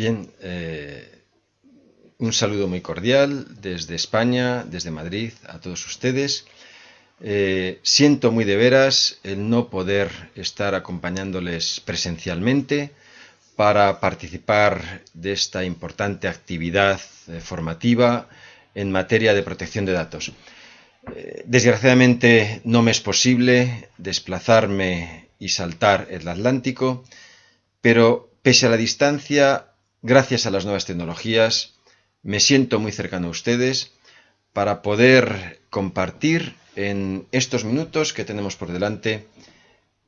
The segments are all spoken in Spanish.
Bien, eh, un saludo muy cordial desde España, desde Madrid, a todos ustedes. Eh, siento muy de veras el no poder estar acompañándoles presencialmente para participar de esta importante actividad eh, formativa en materia de protección de datos. desgraciadamente no me es posible desplazarme y saltar el Atlántico, pero pese a la distancia gracias a las nuevas tecnologías, me siento muy cercano a ustedes para poder compartir en estos minutos que tenemos por delante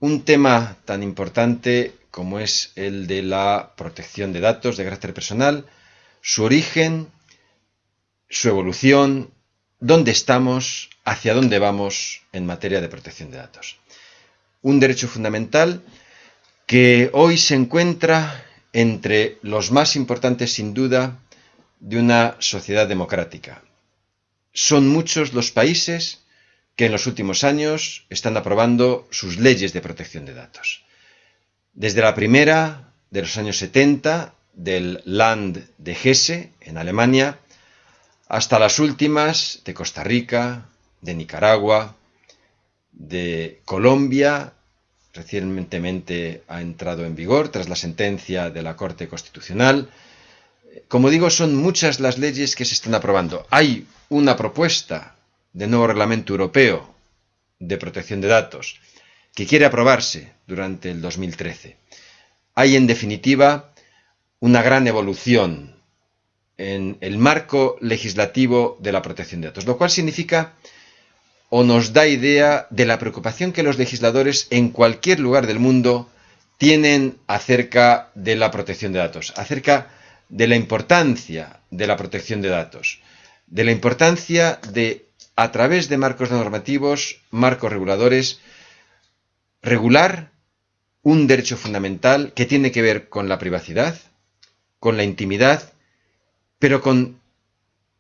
un tema tan importante como es el de la protección de datos de carácter personal, su origen, su evolución, dónde estamos, hacia dónde vamos en materia de protección de datos. Un derecho fundamental que hoy se encuentra entre los más importantes sin duda de una sociedad democrática. Son muchos los países que en los últimos años están aprobando sus leyes de protección de datos. Desde la primera, de los años 70, del Land de Hesse, en Alemania, hasta las últimas de Costa Rica, de Nicaragua, de Colombia recientemente ha entrado en vigor tras la sentencia de la Corte Constitucional. Como digo, son muchas las leyes que se están aprobando. Hay una propuesta de nuevo reglamento europeo de protección de datos que quiere aprobarse durante el 2013. Hay, en definitiva, una gran evolución en el marco legislativo de la protección de datos, lo cual significa o nos da idea de la preocupación que los legisladores en cualquier lugar del mundo tienen acerca de la protección de datos, acerca de la importancia de la protección de datos, de la importancia de, a través de marcos normativos, marcos reguladores, regular un derecho fundamental que tiene que ver con la privacidad, con la intimidad, pero con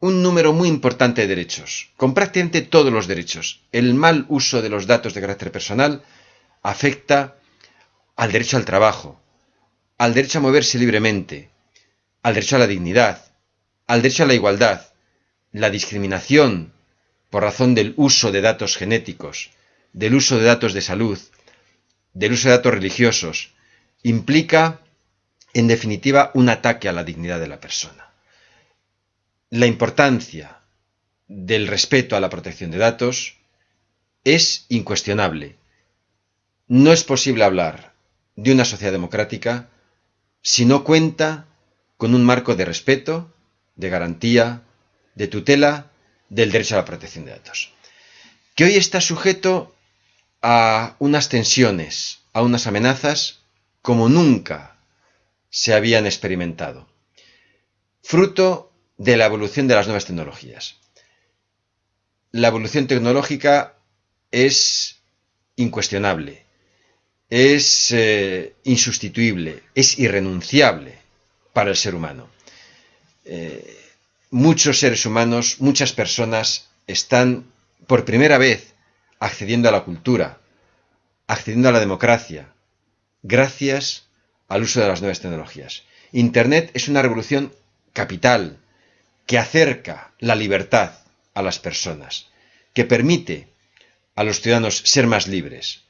un número muy importante de derechos, con prácticamente todos los derechos. El mal uso de los datos de carácter personal afecta al derecho al trabajo, al derecho a moverse libremente, al derecho a la dignidad, al derecho a la igualdad, la discriminación por razón del uso de datos genéticos, del uso de datos de salud, del uso de datos religiosos, implica, en definitiva, un ataque a la dignidad de la persona la importancia del respeto a la protección de datos es incuestionable. No es posible hablar de una sociedad democrática si no cuenta con un marco de respeto, de garantía, de tutela del derecho a la protección de datos. Que hoy está sujeto a unas tensiones, a unas amenazas como nunca se habían experimentado. Fruto de la evolución de las nuevas tecnologías. La evolución tecnológica es incuestionable, es eh, insustituible, es irrenunciable para el ser humano. Eh, muchos seres humanos, muchas personas están por primera vez accediendo a la cultura, accediendo a la democracia, gracias al uso de las nuevas tecnologías. Internet es una revolución capital que acerca la libertad a las personas, que permite a los ciudadanos ser más libres.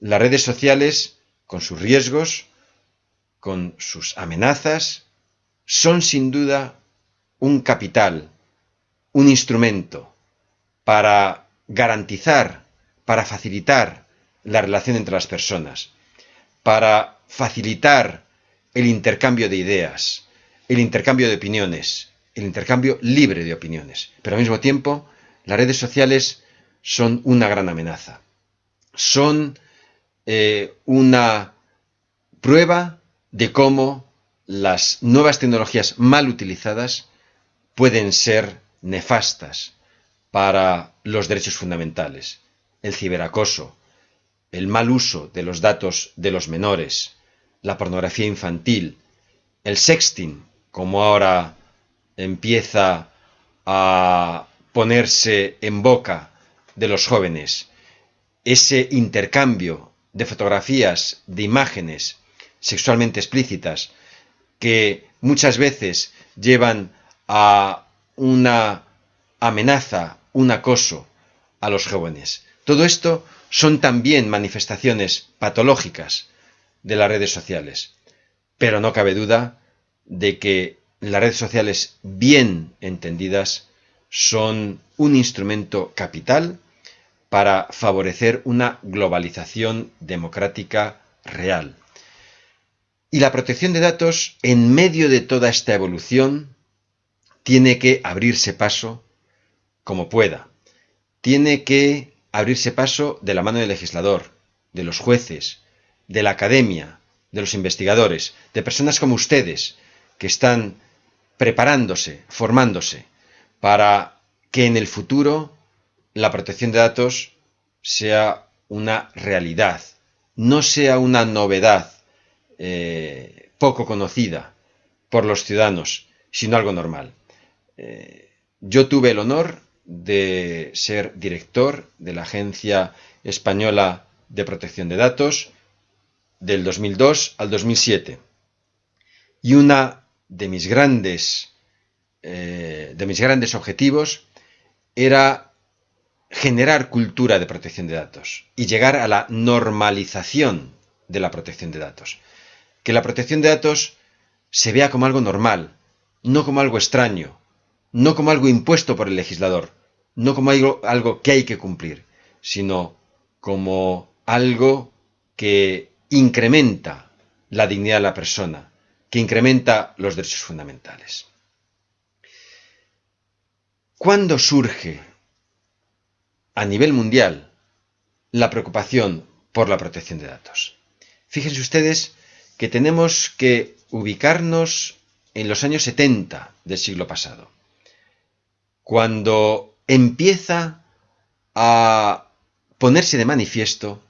Las redes sociales, con sus riesgos, con sus amenazas, son sin duda un capital, un instrumento para garantizar, para facilitar la relación entre las personas, para facilitar el intercambio de ideas, el intercambio de opiniones, el intercambio libre de opiniones. Pero al mismo tiempo, las redes sociales son una gran amenaza. Son eh, una prueba de cómo las nuevas tecnologías mal utilizadas pueden ser nefastas para los derechos fundamentales. El ciberacoso, el mal uso de los datos de los menores, la pornografía infantil, el sexting, como ahora empieza a ponerse en boca de los jóvenes ese intercambio de fotografías, de imágenes sexualmente explícitas que muchas veces llevan a una amenaza, un acoso a los jóvenes. Todo esto son también manifestaciones patológicas de las redes sociales. Pero no cabe duda de que las redes sociales bien entendidas son un instrumento capital para favorecer una globalización democrática real. Y la protección de datos, en medio de toda esta evolución, tiene que abrirse paso como pueda. Tiene que abrirse paso de la mano del legislador, de los jueces, de la academia, de los investigadores, de personas como ustedes, que están preparándose, formándose, para que en el futuro la protección de datos sea una realidad, no sea una novedad eh, poco conocida por los ciudadanos, sino algo normal. Eh, yo tuve el honor de ser director de la Agencia Española de Protección de Datos del 2002 al 2007. Y una de mis grandes, eh, de mis grandes objetivos era generar cultura de protección de datos y llegar a la normalización de la protección de datos. Que la protección de datos se vea como algo normal, no como algo extraño, no como algo impuesto por el legislador, no como algo, algo que hay que cumplir, sino como algo que incrementa la dignidad de la persona, que incrementa los derechos fundamentales. ¿Cuándo surge a nivel mundial la preocupación por la protección de datos? Fíjense ustedes que tenemos que ubicarnos en los años 70 del siglo pasado, cuando empieza a ponerse de manifiesto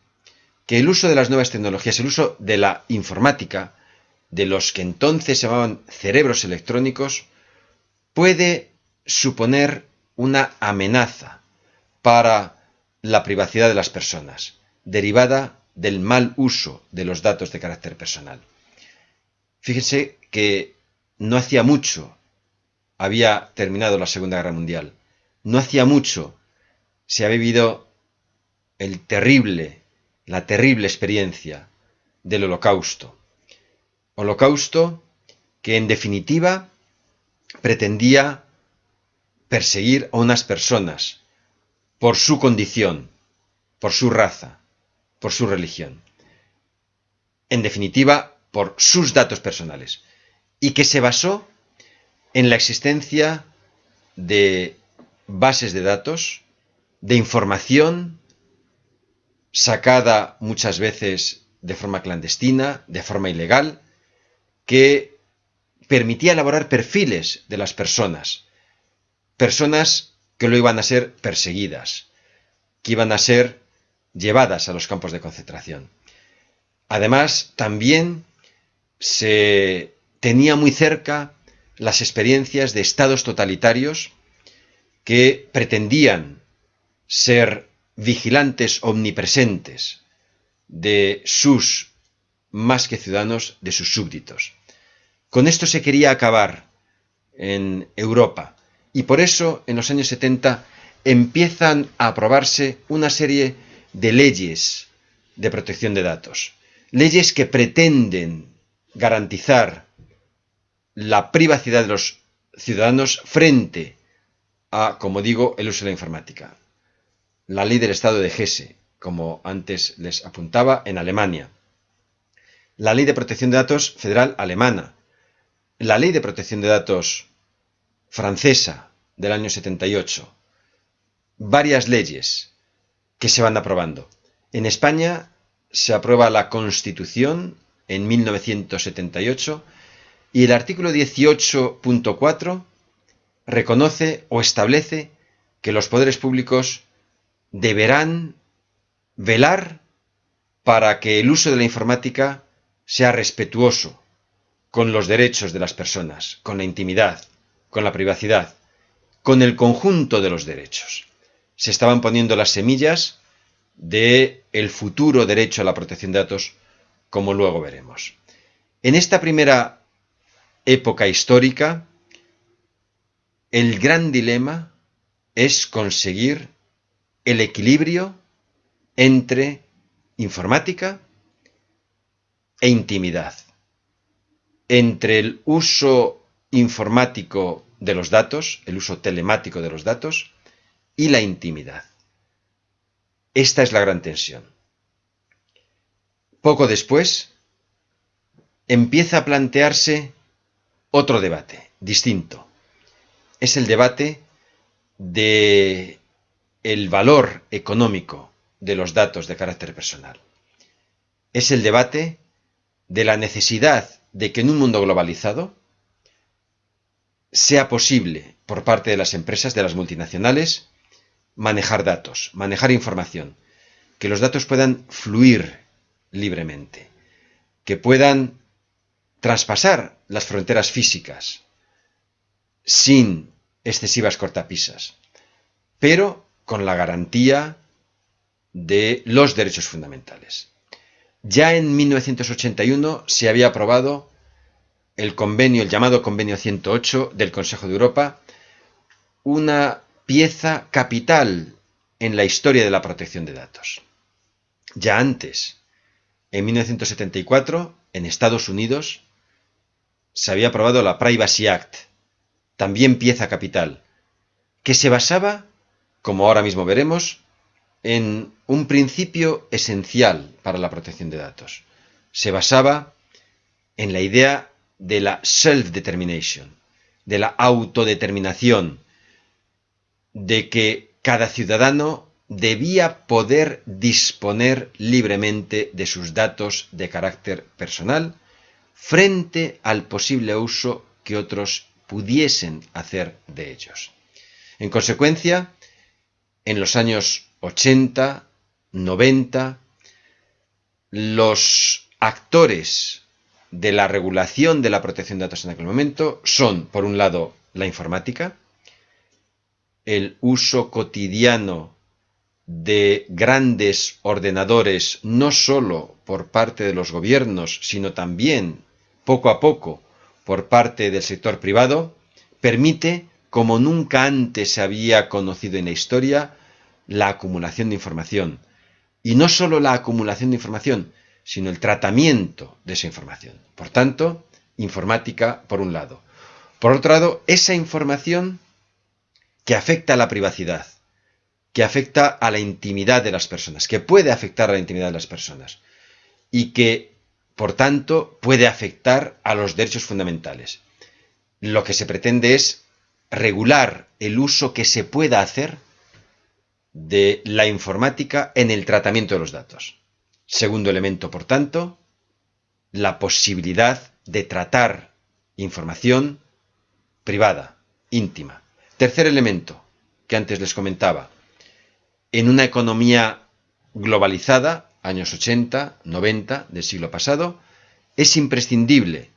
que el uso de las nuevas tecnologías, el uso de la informática, de los que entonces se llamaban cerebros electrónicos, puede suponer una amenaza para la privacidad de las personas, derivada del mal uso de los datos de carácter personal. Fíjense que no hacía mucho había terminado la Segunda Guerra Mundial. No hacía mucho se había vivido el terrible, la terrible experiencia del holocausto. Holocausto que en definitiva pretendía perseguir a unas personas por su condición, por su raza, por su religión. En definitiva, por sus datos personales. Y que se basó en la existencia de bases de datos, de información sacada muchas veces de forma clandestina, de forma ilegal, que permitía elaborar perfiles de las personas, personas que lo iban a ser perseguidas, que iban a ser llevadas a los campos de concentración. Además, también se tenía muy cerca las experiencias de estados totalitarios que pretendían ser vigilantes omnipresentes de sus, más que ciudadanos, de sus súbditos. Con esto se quería acabar en Europa y por eso en los años 70 empiezan a aprobarse una serie de leyes de protección de datos. Leyes que pretenden garantizar la privacidad de los ciudadanos frente a, como digo, el uso de la informática. La ley del Estado de Gese, como antes les apuntaba, en Alemania. La ley de protección de datos federal alemana. La ley de protección de datos francesa del año 78. Varias leyes que se van aprobando. En España se aprueba la Constitución en 1978 y el artículo 18.4 reconoce o establece que los poderes públicos deberán velar para que el uso de la informática sea respetuoso con los derechos de las personas, con la intimidad, con la privacidad, con el conjunto de los derechos se estaban poniendo las semillas de el futuro derecho a la protección de datos, como luego veremos. En esta primera época histórica, el gran dilema es conseguir el equilibrio entre informática e intimidad, entre el uso informático de los datos, el uso telemático de los datos, y la intimidad. Esta es la gran tensión. Poco después, empieza a plantearse otro debate, distinto. Es el debate de el valor económico de los datos de carácter personal. Es el debate de la necesidad de que en un mundo globalizado sea posible por parte de las empresas, de las multinacionales, manejar datos, manejar información, que los datos puedan fluir libremente, que puedan traspasar las fronteras físicas sin excesivas cortapisas, pero con la garantía de los derechos fundamentales. Ya en 1981 se había aprobado el convenio, el llamado Convenio 108 del Consejo de Europa, una pieza capital en la historia de la protección de datos. Ya antes, en 1974, en Estados Unidos, se había aprobado la Privacy Act, también pieza capital, que se basaba, como ahora mismo veremos, en un principio esencial para la protección de datos. Se basaba en la idea de la self-determination, de la autodeterminación, de que cada ciudadano debía poder disponer libremente de sus datos de carácter personal frente al posible uso que otros pudiesen hacer de ellos. En consecuencia, en los años 80, 90, los actores de la regulación de la protección de datos en aquel momento son, por un lado, la informática, el uso cotidiano de grandes ordenadores, no sólo por parte de los gobiernos, sino también, poco a poco, por parte del sector privado, permite, como nunca antes se había conocido en la historia, la acumulación de información. Y no solo la acumulación de información, sino el tratamiento de esa información. Por tanto, informática por un lado. Por otro lado, esa información que afecta a la privacidad, que afecta a la intimidad de las personas, que puede afectar a la intimidad de las personas y que, por tanto, puede afectar a los derechos fundamentales. Lo que se pretende es regular el uso que se pueda hacer de la informática en el tratamiento de los datos. Segundo elemento, por tanto, la posibilidad de tratar información privada, íntima. Tercer elemento, que antes les comentaba, en una economía globalizada, años 80, 90 del siglo pasado, es imprescindible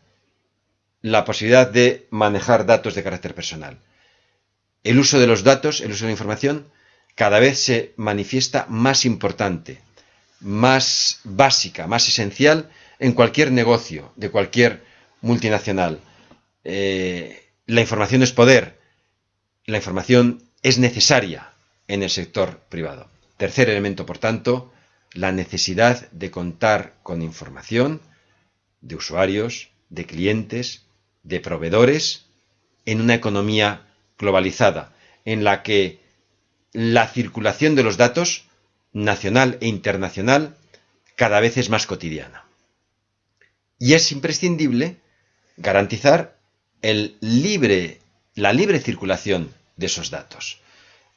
la posibilidad de manejar datos de carácter personal. El uso de los datos, el uso de la información, cada vez se manifiesta más importante, más básica, más esencial en cualquier negocio de cualquier multinacional. Eh, la información es poder, la información es necesaria en el sector privado. Tercer elemento, por tanto, la necesidad de contar con información de usuarios, de clientes, de proveedores, en una economía globalizada, en la que la circulación de los datos, nacional e internacional, cada vez es más cotidiana. Y es imprescindible garantizar el libre, la libre circulación de esos datos.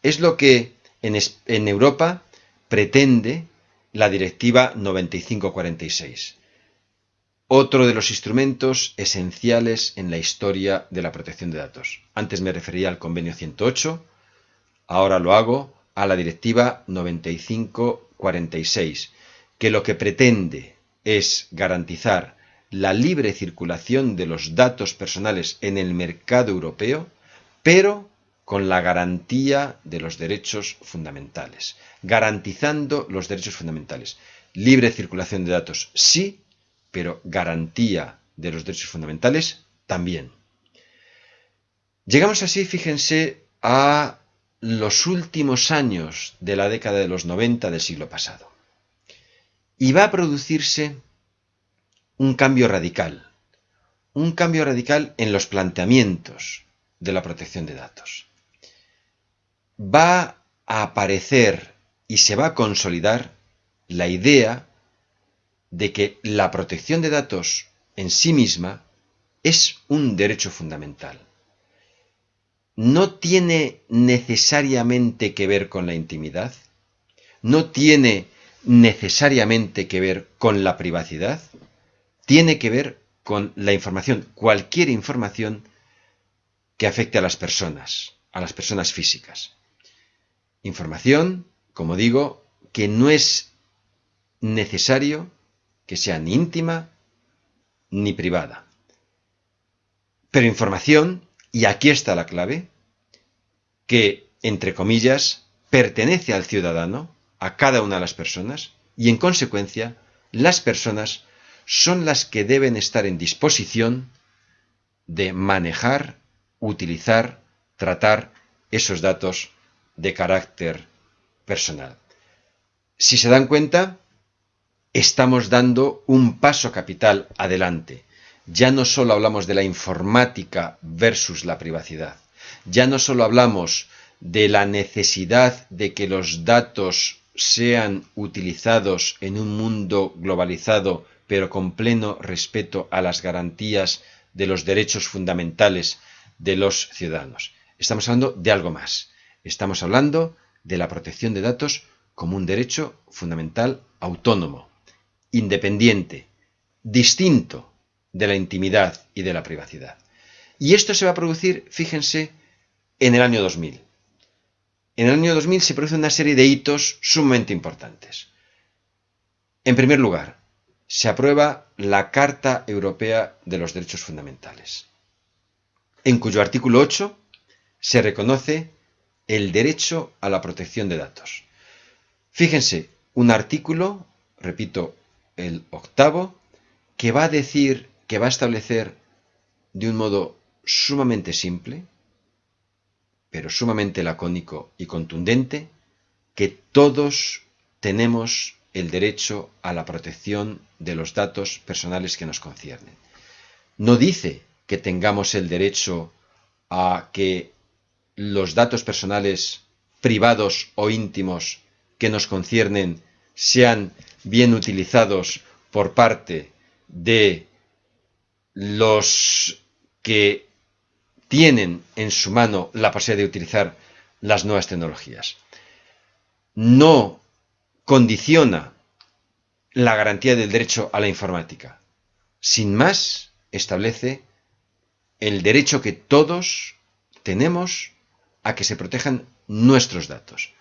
Es lo que en, en Europa pretende la Directiva 9546, otro de los instrumentos esenciales en la historia de la protección de datos. Antes me refería al Convenio 108, Ahora lo hago a la Directiva 9546, que lo que pretende es garantizar la libre circulación de los datos personales en el mercado europeo, pero con la garantía de los derechos fundamentales, garantizando los derechos fundamentales. Libre circulación de datos, sí, pero garantía de los derechos fundamentales, también. Llegamos así, fíjense, a los últimos años de la década de los 90 del siglo pasado. Y va a producirse un cambio radical, un cambio radical en los planteamientos de la protección de datos. Va a aparecer y se va a consolidar la idea de que la protección de datos en sí misma es un derecho fundamental. No tiene necesariamente que ver con la intimidad, no tiene necesariamente que ver con la privacidad, tiene que ver con la información, cualquier información que afecte a las personas, a las personas físicas. Información, como digo, que no es necesario que sea ni íntima ni privada. Pero información, y aquí está la clave, que, entre comillas, pertenece al ciudadano, a cada una de las personas, y en consecuencia, las personas son las que deben estar en disposición de manejar, utilizar, tratar esos datos de carácter personal. Si se dan cuenta, estamos dando un paso capital adelante. Ya no solo hablamos de la informática versus la privacidad. Ya no solo hablamos de la necesidad de que los datos sean utilizados en un mundo globalizado, pero con pleno respeto a las garantías de los derechos fundamentales de los ciudadanos. Estamos hablando de algo más. Estamos hablando de la protección de datos como un derecho fundamental autónomo, independiente, distinto de la intimidad y de la privacidad. Y esto se va a producir, fíjense, en el año 2000. En el año 2000 se produce una serie de hitos sumamente importantes. En primer lugar, se aprueba la Carta Europea de los Derechos Fundamentales, en cuyo artículo 8 se reconoce el derecho a la protección de datos. Fíjense, un artículo, repito, el octavo, que va a decir, que va a establecer de un modo sumamente simple, pero sumamente lacónico y contundente, que todos tenemos el derecho a la protección de los datos personales que nos conciernen. No dice que tengamos el derecho a que los datos personales privados o íntimos que nos conciernen sean bien utilizados por parte de los que tienen en su mano la posibilidad de utilizar las nuevas tecnologías. No condiciona la garantía del derecho a la informática. Sin más, establece el derecho que todos tenemos a que se protejan nuestros datos,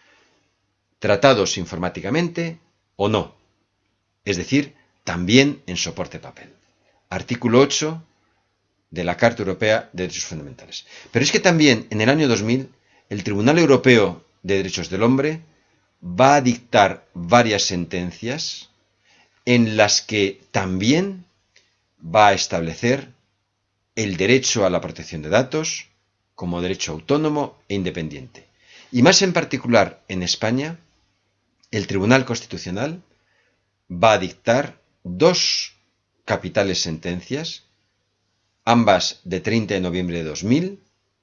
tratados informáticamente o no, es decir, también en soporte papel. Artículo 8 de la Carta Europea de Derechos Fundamentales. Pero es que también en el año 2000 el Tribunal Europeo de Derechos del Hombre va a dictar varias sentencias en las que también va a establecer el derecho a la protección de datos como derecho autónomo e independiente. Y más en particular en España, el Tribunal Constitucional va a dictar dos capitales sentencias, ambas de 30 de noviembre de 2000,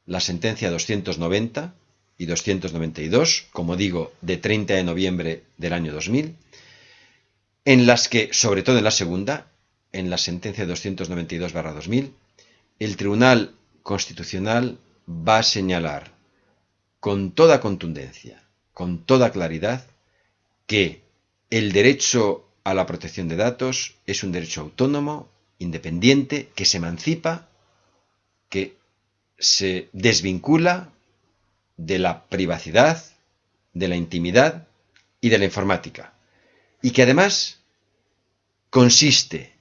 la sentencia 290 y 292, como digo, de 30 de noviembre del año 2000, en las que, sobre todo en la segunda, en la sentencia 292-2000, el Tribunal Constitucional va a señalar con toda contundencia, con toda claridad, que el derecho a la protección de datos es un derecho autónomo, independiente, que se emancipa, que se desvincula de la privacidad, de la intimidad y de la informática. Y que además consiste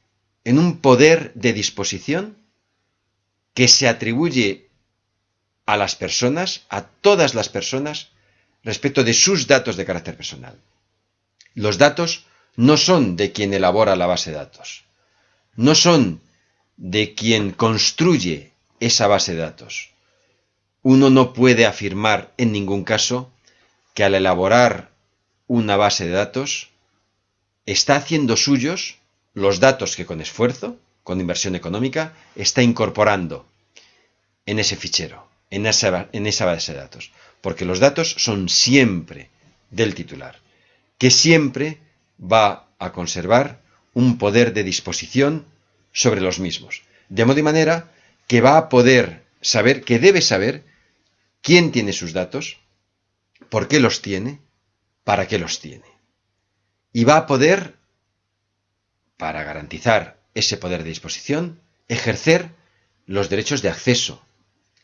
en un poder de disposición que se atribuye a las personas, a todas las personas, respecto de sus datos de carácter personal. Los datos no son de quien elabora la base de datos, no son de quien construye esa base de datos. Uno no puede afirmar en ningún caso que al elaborar una base de datos está haciendo suyos los datos que con esfuerzo, con inversión económica, está incorporando en ese fichero, en esa, base de datos. Porque los datos son siempre del titular, que siempre va a conservar un poder de disposición sobre los mismos. De modo y manera que va a poder saber, que debe saber, quién tiene sus datos, por qué los tiene, para qué los tiene. Y va a poder, para garantizar ese poder de disposición, ejercer los derechos de acceso,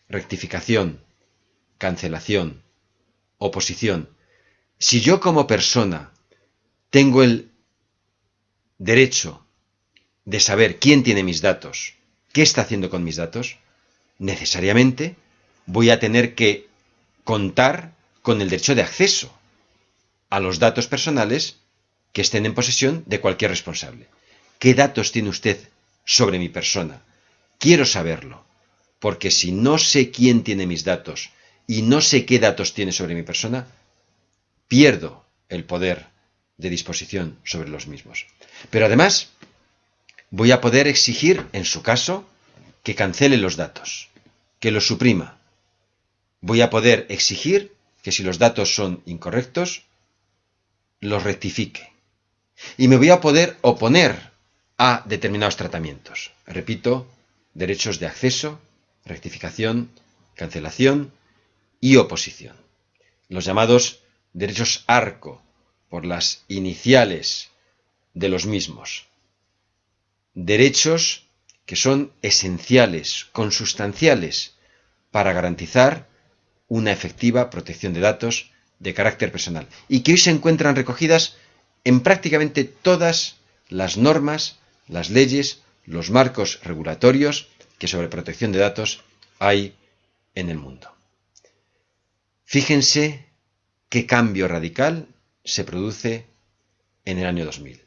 rectificación, cancelación, oposición. Si yo como persona tengo el derecho de saber quién tiene mis datos, qué está haciendo con mis datos, necesariamente voy a tener que contar con el derecho de acceso a los datos personales que estén en posesión de cualquier responsable. ¿Qué datos tiene usted sobre mi persona? Quiero saberlo, porque si no sé quién tiene mis datos y no sé qué datos tiene sobre mi persona, pierdo el poder de disposición sobre los mismos. Pero además, voy a poder exigir, en su caso, que cancele los datos, que los suprima. Voy a poder exigir que si los datos son incorrectos, los rectifique. Y me voy a poder oponer a determinados tratamientos. Repito, derechos de acceso, rectificación, cancelación y oposición. Los llamados derechos arco, por las iniciales de los mismos. Derechos que son esenciales, consustanciales, para garantizar una efectiva protección de datos de carácter personal y que hoy se encuentran recogidas en prácticamente todas las normas, las leyes, los marcos regulatorios que sobre protección de datos hay en el mundo. Fíjense qué cambio radical se produce en el año 2000.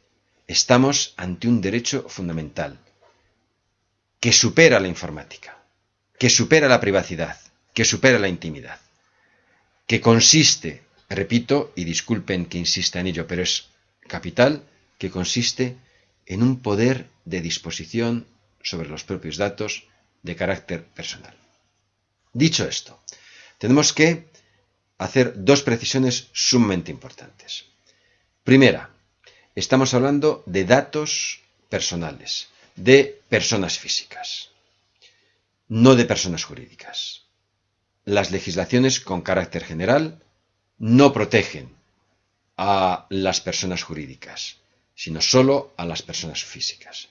Estamos ante un derecho fundamental que supera la informática, que supera la privacidad, que supera la intimidad, que consiste, repito, y disculpen que insista en ello, pero es capital, que consiste en un poder de disposición sobre los propios datos de carácter personal. Dicho esto, tenemos que hacer dos precisiones sumamente importantes. Primera, estamos hablando de datos personales, de personas físicas, no de personas jurídicas. Las legislaciones con carácter general no protegen a las personas jurídicas, sino solo a las personas físicas.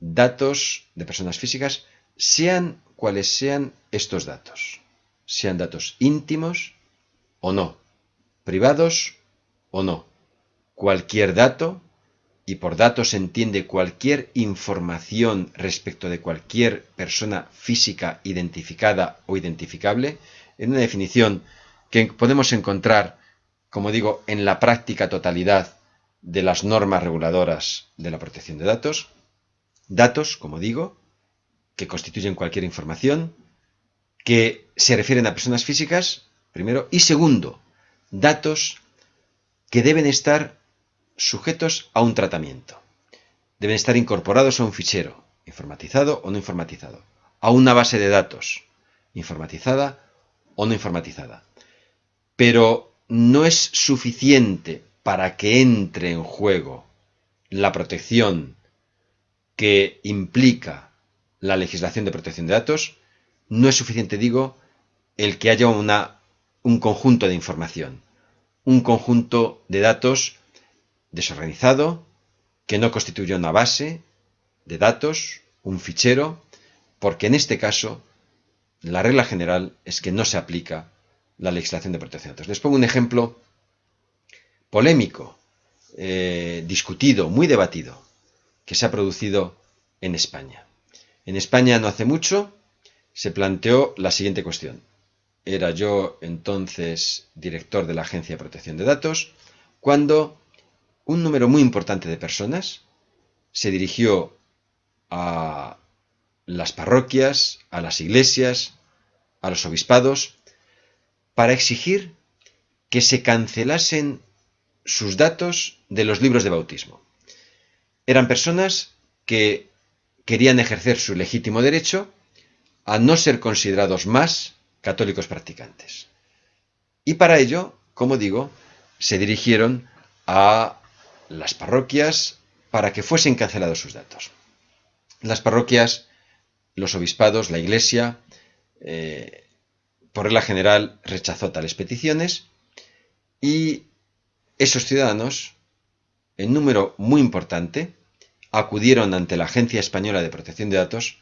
Datos de personas físicas, sean cuales sean estos datos sean datos íntimos o no, privados o no. Cualquier dato, y por dato se entiende cualquier información respecto de cualquier persona física identificada o identificable, en una definición que podemos encontrar, como digo, en la práctica totalidad de las normas reguladoras de la protección de datos, datos, como digo, que constituyen cualquier información, que se refieren a personas físicas, primero, y segundo, datos que deben estar sujetos a un tratamiento. Deben estar incorporados a un fichero, informatizado o no informatizado, a una base de datos, informatizada o no informatizada. Pero no es suficiente para que entre en juego la protección que implica la legislación de protección de datos no es suficiente, digo, el que haya una, un conjunto de información, un conjunto de datos desorganizado, que no constituye una base de datos, un fichero, porque en este caso la regla general es que no se aplica la legislación de protección de datos. Les pongo un ejemplo polémico, eh, discutido, muy debatido, que se ha producido en España. En España no hace mucho se planteó la siguiente cuestión. Era yo entonces director de la Agencia de Protección de Datos, cuando un número muy importante de personas se dirigió a las parroquias, a las iglesias, a los obispados, para exigir que se cancelasen sus datos de los libros de bautismo. Eran personas que querían ejercer su legítimo derecho a no ser considerados más católicos practicantes. Y para ello, como digo, se dirigieron a las parroquias para que fuesen cancelados sus datos. Las parroquias, los obispados, la iglesia, eh, por regla general rechazó tales peticiones y esos ciudadanos, en número muy importante, acudieron ante la Agencia Española de Protección de Datos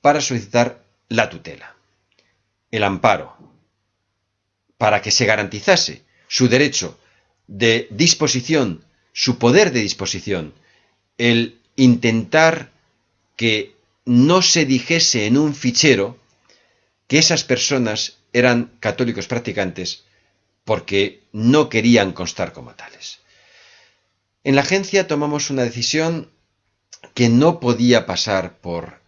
para solicitar la tutela, el amparo, para que se garantizase su derecho de disposición, su poder de disposición, el intentar que no se dijese en un fichero que esas personas eran católicos practicantes porque no querían constar como tales. En la agencia tomamos una decisión que no podía pasar por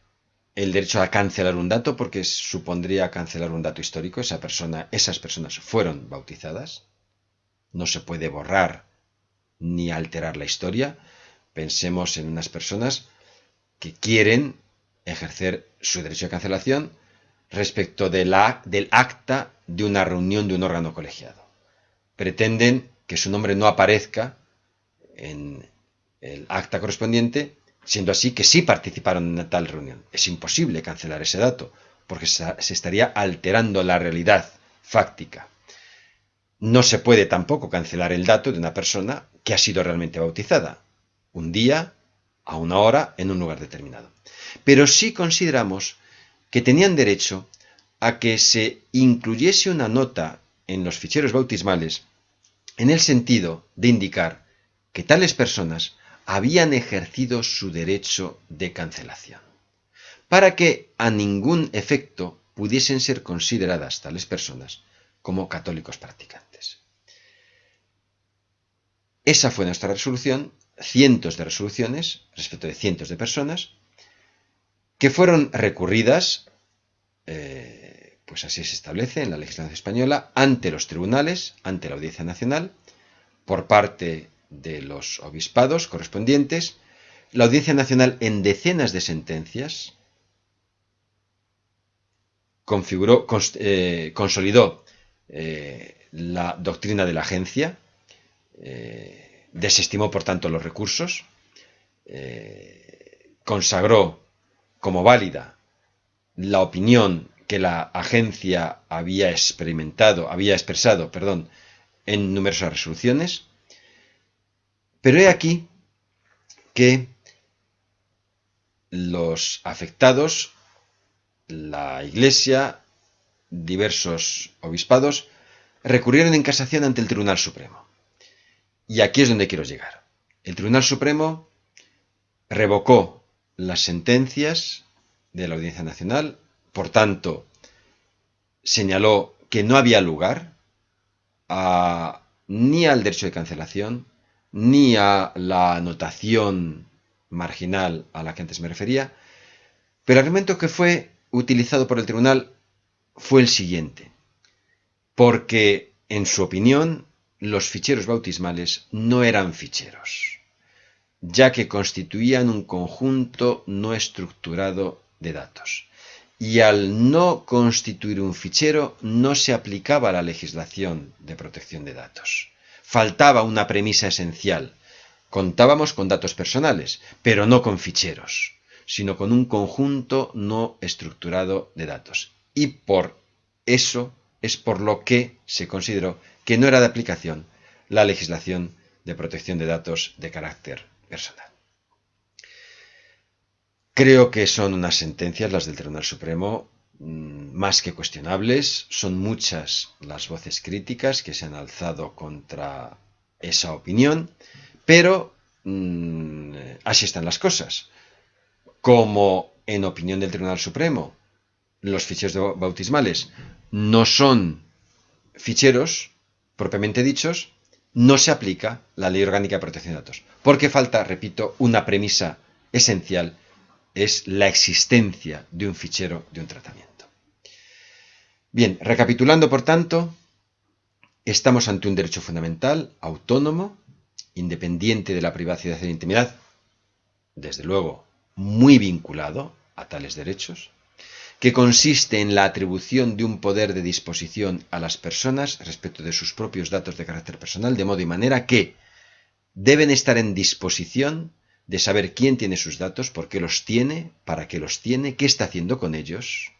el derecho a cancelar un dato porque supondría cancelar un dato histórico. Esa persona, esas personas fueron bautizadas. No se puede borrar ni alterar la historia. Pensemos en unas personas que quieren ejercer su derecho de cancelación respecto de la, del acta de una reunión de un órgano colegiado pretenden que su nombre no aparezca en el acta correspondiente, siendo así que sí participaron en tal reunión. Es imposible cancelar ese dato, porque se estaría alterando la realidad fáctica. No se puede tampoco cancelar el dato de una persona que ha sido realmente bautizada, un día, a una hora, en un lugar determinado. Pero sí consideramos que tenían derecho a que se incluyese una nota en los ficheros bautismales en el sentido de indicar que tales personas habían ejercido su derecho de cancelación, para que a ningún efecto pudiesen ser consideradas tales personas como católicos practicantes. Esa fue nuestra resolución, cientos de resoluciones respecto de cientos de personas, que fueron recurridas eh, pues así se establece en la legislación española ante los tribunales, ante la Audiencia Nacional, por parte de los obispados correspondientes, la Audiencia Nacional en decenas de sentencias configuró, eh, consolidó eh, la doctrina de la agencia, eh, desestimó por tanto los recursos, consagró como válida la opinión que la agencia había experimentado, había expresado, perdón, en numerosas resoluciones. Pero he aquí que los afectados, la Iglesia, diversos obispados, recurrieron en casación ante el Tribunal Supremo. Y aquí es donde quiero llegar. El Tribunal Supremo revocó las sentencias de la Audiencia Nacional por tanto, señaló que no había lugar ni al derecho de cancelación, ni a la anotación marginal a la que antes me refería, pero el argumento que fue utilizado por el tribunal fue el siguiente, porque en su opinión los ficheros bautismales no eran ficheros, ya que constituían un conjunto no estructurado de datos y al no constituir un fichero no se aplicaba la legislación de protección de datos. Faltaba una premisa esencial. Contábamos con datos personales, pero no con ficheros, sino con un conjunto no estructurado de datos. Y por eso es por lo que se consideró que no era de aplicación la legislación de protección de datos de carácter personal. Creo que son unas sentencias, las del Tribunal Supremo, más que cuestionables. Son muchas las voces críticas que se han alzado contra esa opinión, pero mm, así están las cosas. Como en opinión del Tribunal Supremo, los ficheros bautismales no son ficheros propiamente dichos, no se aplica la Ley Orgánica de Protección de Datos, porque falta, repito, una premisa esencial es la existencia de un fichero de un tratamiento. Bien, recapitulando por tanto, estamos ante un derecho fundamental, autónomo, independiente de la privacidad y la intimidad, desde luego muy vinculado a tales derechos, que consiste en la atribución de un poder de disposición a las personas respecto de sus propios datos de carácter personal, de modo y manera que deben estar en disposición de saber quién tiene sus datos, por qué los tiene, para qué los tiene, qué está haciendo con ellos.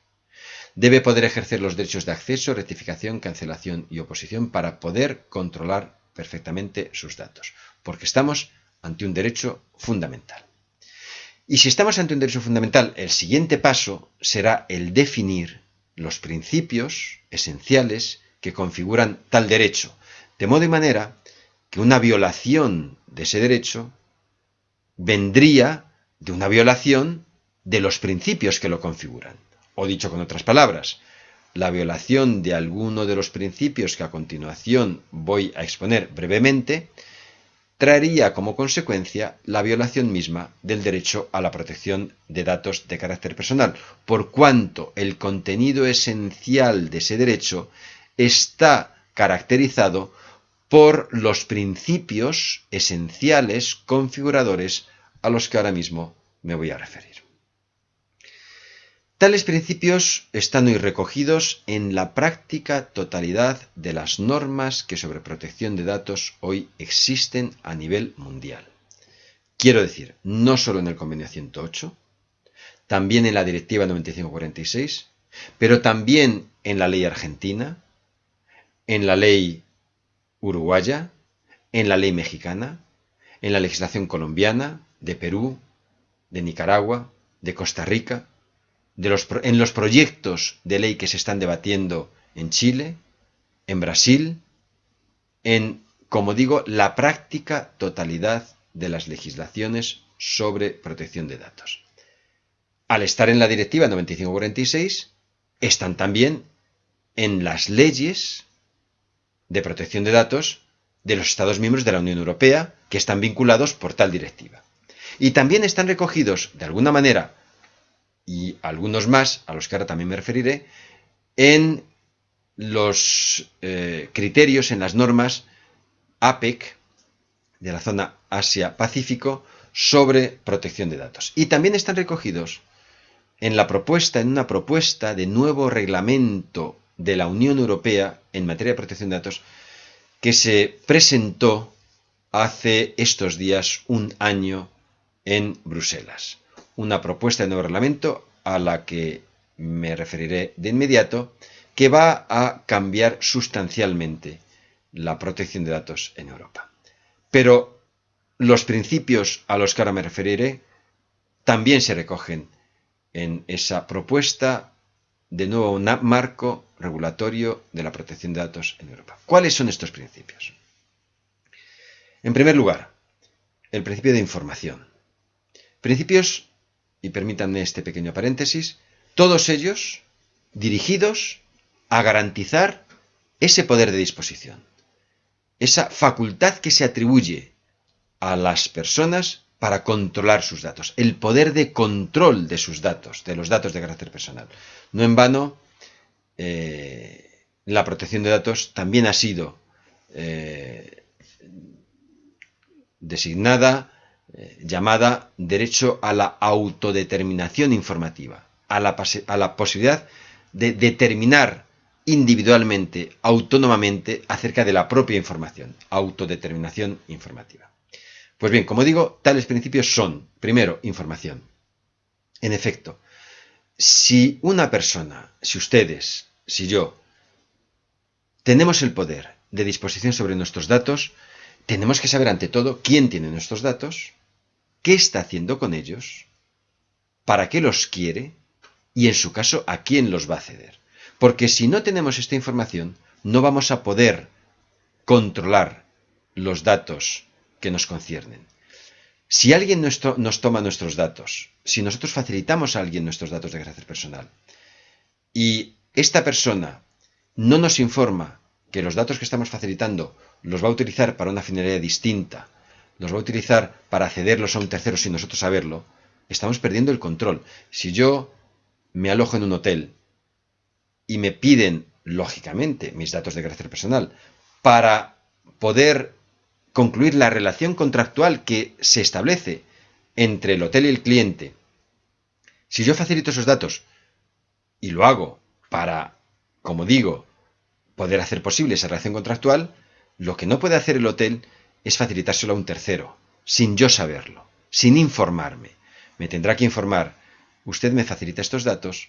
Debe poder ejercer los derechos de acceso, rectificación, cancelación y oposición para poder controlar perfectamente sus datos, porque estamos ante un derecho fundamental. Y si estamos ante un derecho fundamental, el siguiente paso será el definir los principios esenciales que configuran tal derecho, de modo y manera que una violación de ese derecho vendría de una violación de los principios que lo configuran. O dicho con otras palabras, la violación de alguno de los principios que a continuación voy a exponer brevemente traería como consecuencia la violación misma del derecho a la protección de datos de carácter personal, por cuanto el contenido esencial de ese derecho está caracterizado por los principios esenciales configuradores a los que ahora mismo me voy a referir. Tales principios están hoy recogidos en la práctica totalidad de las normas que sobre protección de datos hoy existen a nivel mundial. Quiero decir, no solo en el convenio 108, también en la directiva 9546, pero también en la ley argentina, en la ley uruguaya, en la ley mexicana, en la legislación colombiana, de Perú, de Nicaragua, de Costa Rica, en los proyectos de ley que se están debatiendo en Chile, en Brasil, en, como digo, la práctica totalidad de las legislaciones sobre protección de datos. Al estar en la Directiva 9546, están también en las leyes de protección de datos de los Estados miembros de la Unión Europea que están vinculados por tal directiva. Y también están recogidos, de alguna manera, y algunos más, a los que ahora también me referiré, en los eh, criterios, en las normas APEC de la zona Asia-Pacífico sobre protección de datos. Y también están recogidos en la propuesta, en una propuesta de nuevo reglamento de la Unión Europea en materia de protección de datos que se presentó hace estos días un año en Bruselas. Una propuesta de nuevo reglamento a la que me referiré de inmediato, que va a cambiar sustancialmente la protección de datos en Europa. Pero los principios a los que ahora me referiré también se recogen en esa propuesta de nuevo marco regulatorio de la protección de datos en Europa. ¿Cuáles son estos principios? En primer lugar, el principio de información. Principios, y permítanme este pequeño paréntesis, todos ellos dirigidos a garantizar ese poder de disposición, esa facultad que se atribuye a las personas para controlar sus datos, el poder de control de sus datos, de los datos de carácter personal. No en vano, eh, la protección de datos también ha sido eh, designada, eh, llamada derecho a la autodeterminación informativa, a la, a la posibilidad de determinar individualmente, autónomamente, acerca de la propia información, autodeterminación informativa. Pues bien, como digo, tales principios son, primero, información. En efecto, si una persona, si ustedes, si yo, tenemos el poder de disposición sobre nuestros datos, tenemos que saber ante todo quién tiene nuestros datos, qué está haciendo con ellos, para qué los quiere y en su caso a quién los va a ceder. Porque si no tenemos esta información, no vamos a poder controlar los datos que nos conciernen. Si alguien nos toma nuestros datos, si nosotros facilitamos a alguien nuestros datos de carácter personal, y esta persona no nos informa que los datos que estamos facilitando los va a utilizar para una finalidad distinta, los va a utilizar para cederlos a un tercero sin nosotros saberlo, estamos perdiendo el control. Si yo me alojo en un hotel y me piden, lógicamente, mis datos de carácter personal para poder concluir la relación contractual que se establece entre el hotel y el cliente, si yo facilito esos datos y lo hago para, como digo, poder hacer posible esa relación contractual, lo que no puede hacer el hotel es facilitárselo a un tercero, sin yo saberlo, sin informarme. Me tendrá que informar, usted me facilita estos datos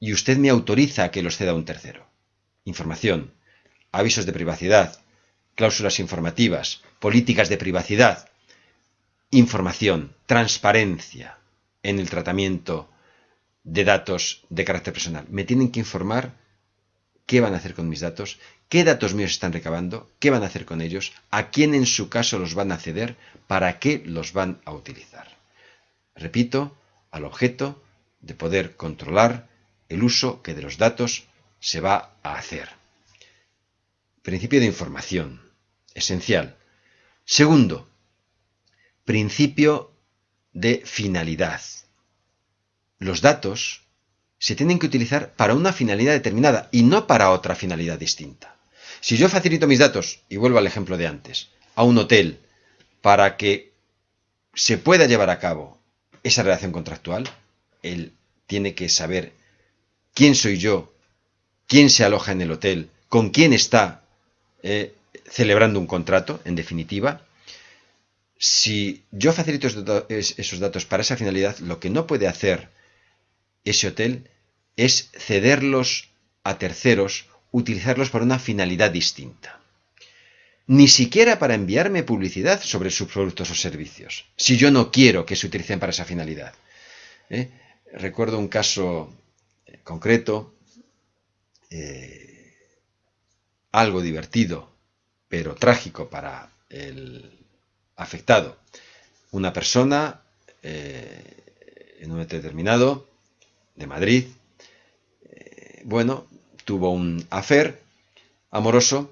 y usted me autoriza a que los ceda a un tercero. Información, avisos de privacidad, cláusulas informativas, políticas de privacidad, información, transparencia en el tratamiento de datos de carácter personal. Me tienen que informar qué van a hacer con mis datos, qué datos míos están recabando, qué van a hacer con ellos, a quién en su caso los van a ceder, para qué los van a utilizar. Repito, al objeto de poder controlar el uso que de los datos se va a hacer. Principio de información. Esencial. Segundo, principio de finalidad. Los datos se tienen que utilizar para una finalidad determinada y no para otra finalidad distinta. Si yo facilito mis datos, y vuelvo al ejemplo de antes, a un hotel para que se pueda llevar a cabo esa relación contractual, él tiene que saber quién soy yo, quién se aloja en el hotel, con quién está eh, celebrando un contrato, en definitiva. Si yo facilito esos datos para esa finalidad, lo que no puede hacer ese hotel es cederlos a terceros, utilizarlos para una finalidad distinta. Ni siquiera para enviarme publicidad sobre sus productos o servicios, si yo no quiero que se utilicen para esa finalidad. ¿eh? Recuerdo un caso eh, concreto, eh, algo divertido, pero trágico para el afectado. Una persona en un momento determinado de Madrid, eh, bueno, tuvo un afer amoroso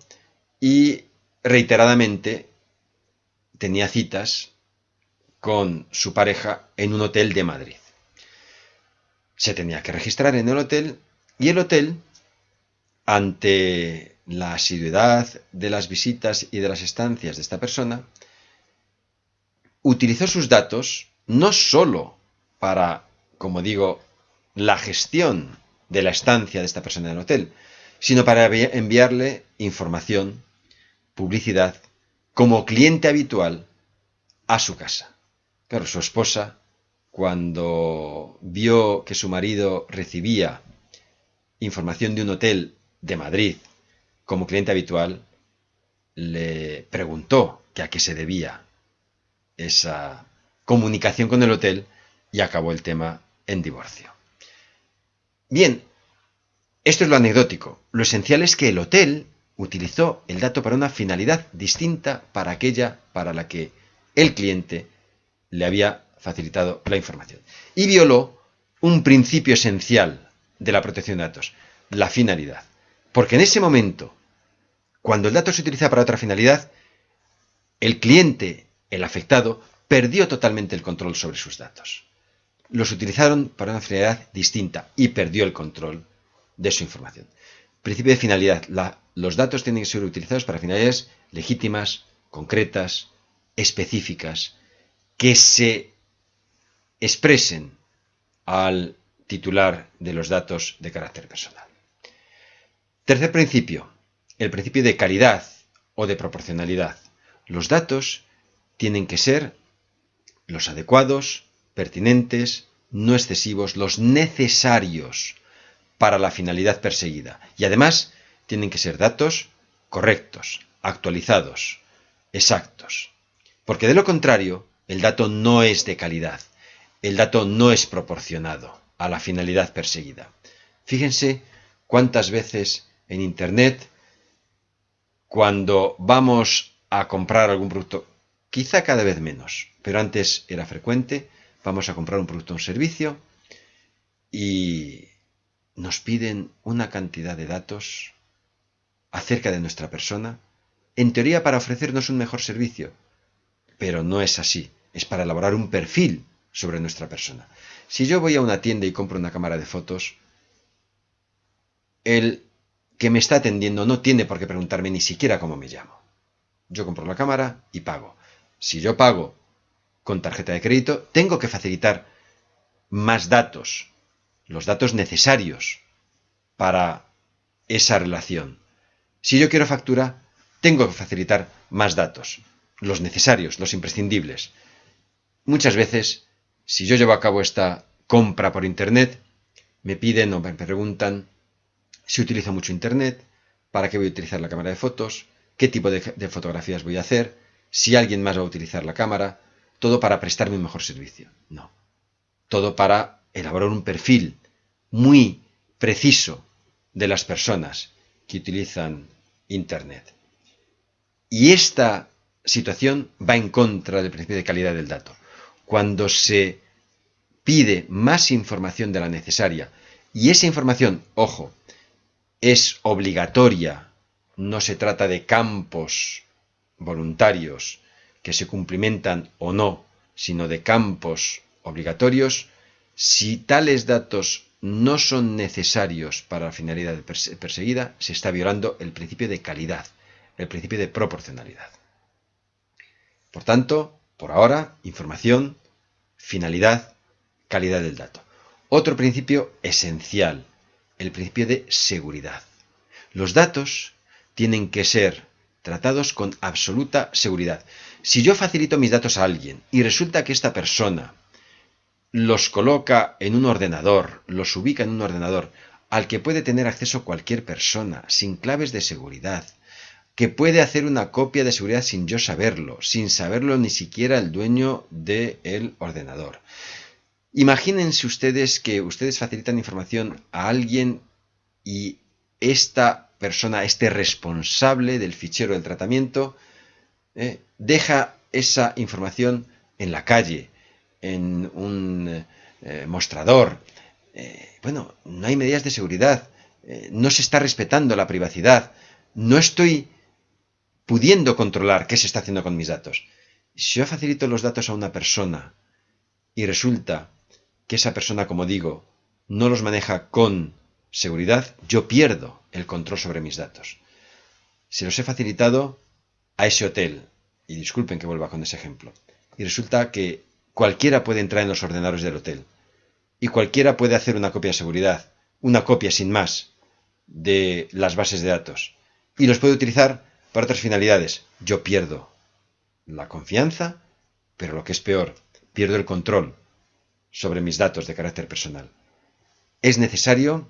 y reiteradamente tenía citas con su pareja en un hotel de Madrid. Se tenía que registrar en el hotel y el hotel, ante la asiduidad de las visitas y de las estancias de esta persona, utilizó sus datos no sólo para, como digo, la gestión de la estancia de esta persona en el hotel, sino para enviarle información, publicidad, como cliente habitual a su casa. Claro, su esposa, cuando vio que su marido recibía información de un hotel de Madrid como cliente habitual, le preguntó que a qué se debía esa comunicación con el hotel y acabó el tema en divorcio. Bien, esto es lo anecdótico. Lo esencial es que el hotel utilizó el dato para una finalidad distinta para aquella para la que el cliente le había facilitado la información. Y violó un principio esencial de la protección de datos, la finalidad. Porque en ese momento, cuando el dato se utiliza para otra finalidad, el cliente, el afectado, perdió totalmente el control sobre sus datos los utilizaron para una finalidad distinta y perdió el control de su información. Principio de finalidad. los datos tienen que ser utilizados para finalidades legítimas, concretas, específicas, que se expresen al titular de los datos de carácter personal. Tercer principio, el principio de calidad o de proporcionalidad. Los datos tienen que ser los adecuados, pertinentes, no excesivos, los necesarios para la finalidad perseguida. Y además tienen que ser datos correctos, actualizados, exactos. Porque de lo contrario, el dato no es de calidad, el dato no es proporcionado a la finalidad perseguida. Fíjense cuántas veces en Internet, cuando vamos a comprar algún producto, quizá cada vez menos, pero antes era frecuente, vamos a comprar un producto o un servicio y nos piden una cantidad de datos acerca de nuestra persona, en teoría para ofrecernos un mejor servicio, pero no es así, es para elaborar un perfil sobre nuestra persona. Si yo voy a una tienda y compro una cámara de fotos, el que me está atendiendo no tiene por qué preguntarme ni siquiera cómo me llamo. Yo compro la cámara y pago. Si yo pago con tarjeta de crédito, tengo que facilitar más datos, los datos necesarios para esa relación. Si yo quiero factura, tengo que facilitar más datos, los necesarios, los imprescindibles. Muchas veces, si yo llevo a cabo esta compra por Internet, me piden o me preguntan si utilizo mucho Internet, para qué voy a utilizar la cámara de fotos, qué tipo de, fotografías voy a hacer, si alguien más va a utilizar la cámara, todo para prestarme un mejor servicio. No. Todo para elaborar un perfil muy preciso de las personas que utilizan Internet. Y esta situación va en contra del principio de calidad del dato. Cuando se pide más información de la necesaria y esa información, ojo, es obligatoria, no se trata de campos voluntarios que se cumplimentan o no, sino de campos obligatorios, si tales datos no son necesarios para la finalidad perseguida, se está violando el principio de calidad, el principio de proporcionalidad. Por tanto, por ahora, información, finalidad, calidad del dato. Otro principio esencial, el principio de seguridad. Los datos tienen que ser tratados con absoluta seguridad. Si yo facilito mis datos a alguien y resulta que esta persona los coloca en un ordenador, los ubica en un ordenador al que puede tener acceso cualquier persona, sin claves de seguridad, que puede hacer una copia de seguridad sin yo saberlo, sin saberlo ni siquiera el dueño del ordenador. Imagínense ustedes que ustedes facilitan información a alguien y esta persona, este responsable del fichero del tratamiento, eh, deja esa información en la calle, en un eh, mostrador. Eh, bueno, no hay medidas de seguridad, no se está respetando la privacidad, no estoy pudiendo controlar qué se está haciendo con mis datos. Si yo facilito los datos a una persona y resulta que esa persona, como digo, no los maneja con seguridad, yo pierdo el control sobre mis datos. Se los he facilitado a ese hotel, y disculpen que vuelva con ese ejemplo, y resulta que Cualquiera puede entrar en los ordenadores del hotel. Y cualquiera puede hacer una copia de seguridad, una copia sin más, de las bases de datos. Y los puede utilizar para otras finalidades. Yo pierdo la confianza, pero lo que es peor, pierdo el control sobre mis datos de carácter personal. Es necesario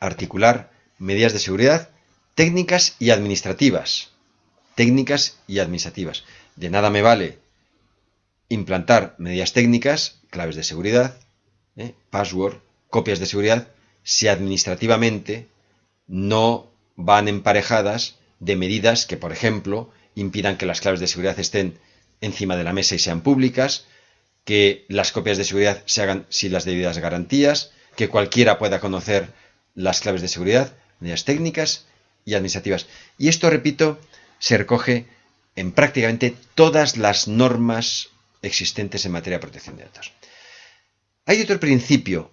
articular medidas de seguridad técnicas y administrativas. Técnicas y administrativas. De nada me vale implantar medidas técnicas, claves de seguridad, ¿eh? password, copias de seguridad, si administrativamente no van emparejadas de medidas que, por ejemplo, impidan que las claves de seguridad estén encima de la mesa y sean públicas, que las copias de seguridad se hagan sin las debidas garantías, que cualquiera pueda conocer las claves de seguridad, medidas técnicas y administrativas. Y esto, repito, se recoge en prácticamente todas las normas existentes en materia de protección de datos. Hay otro principio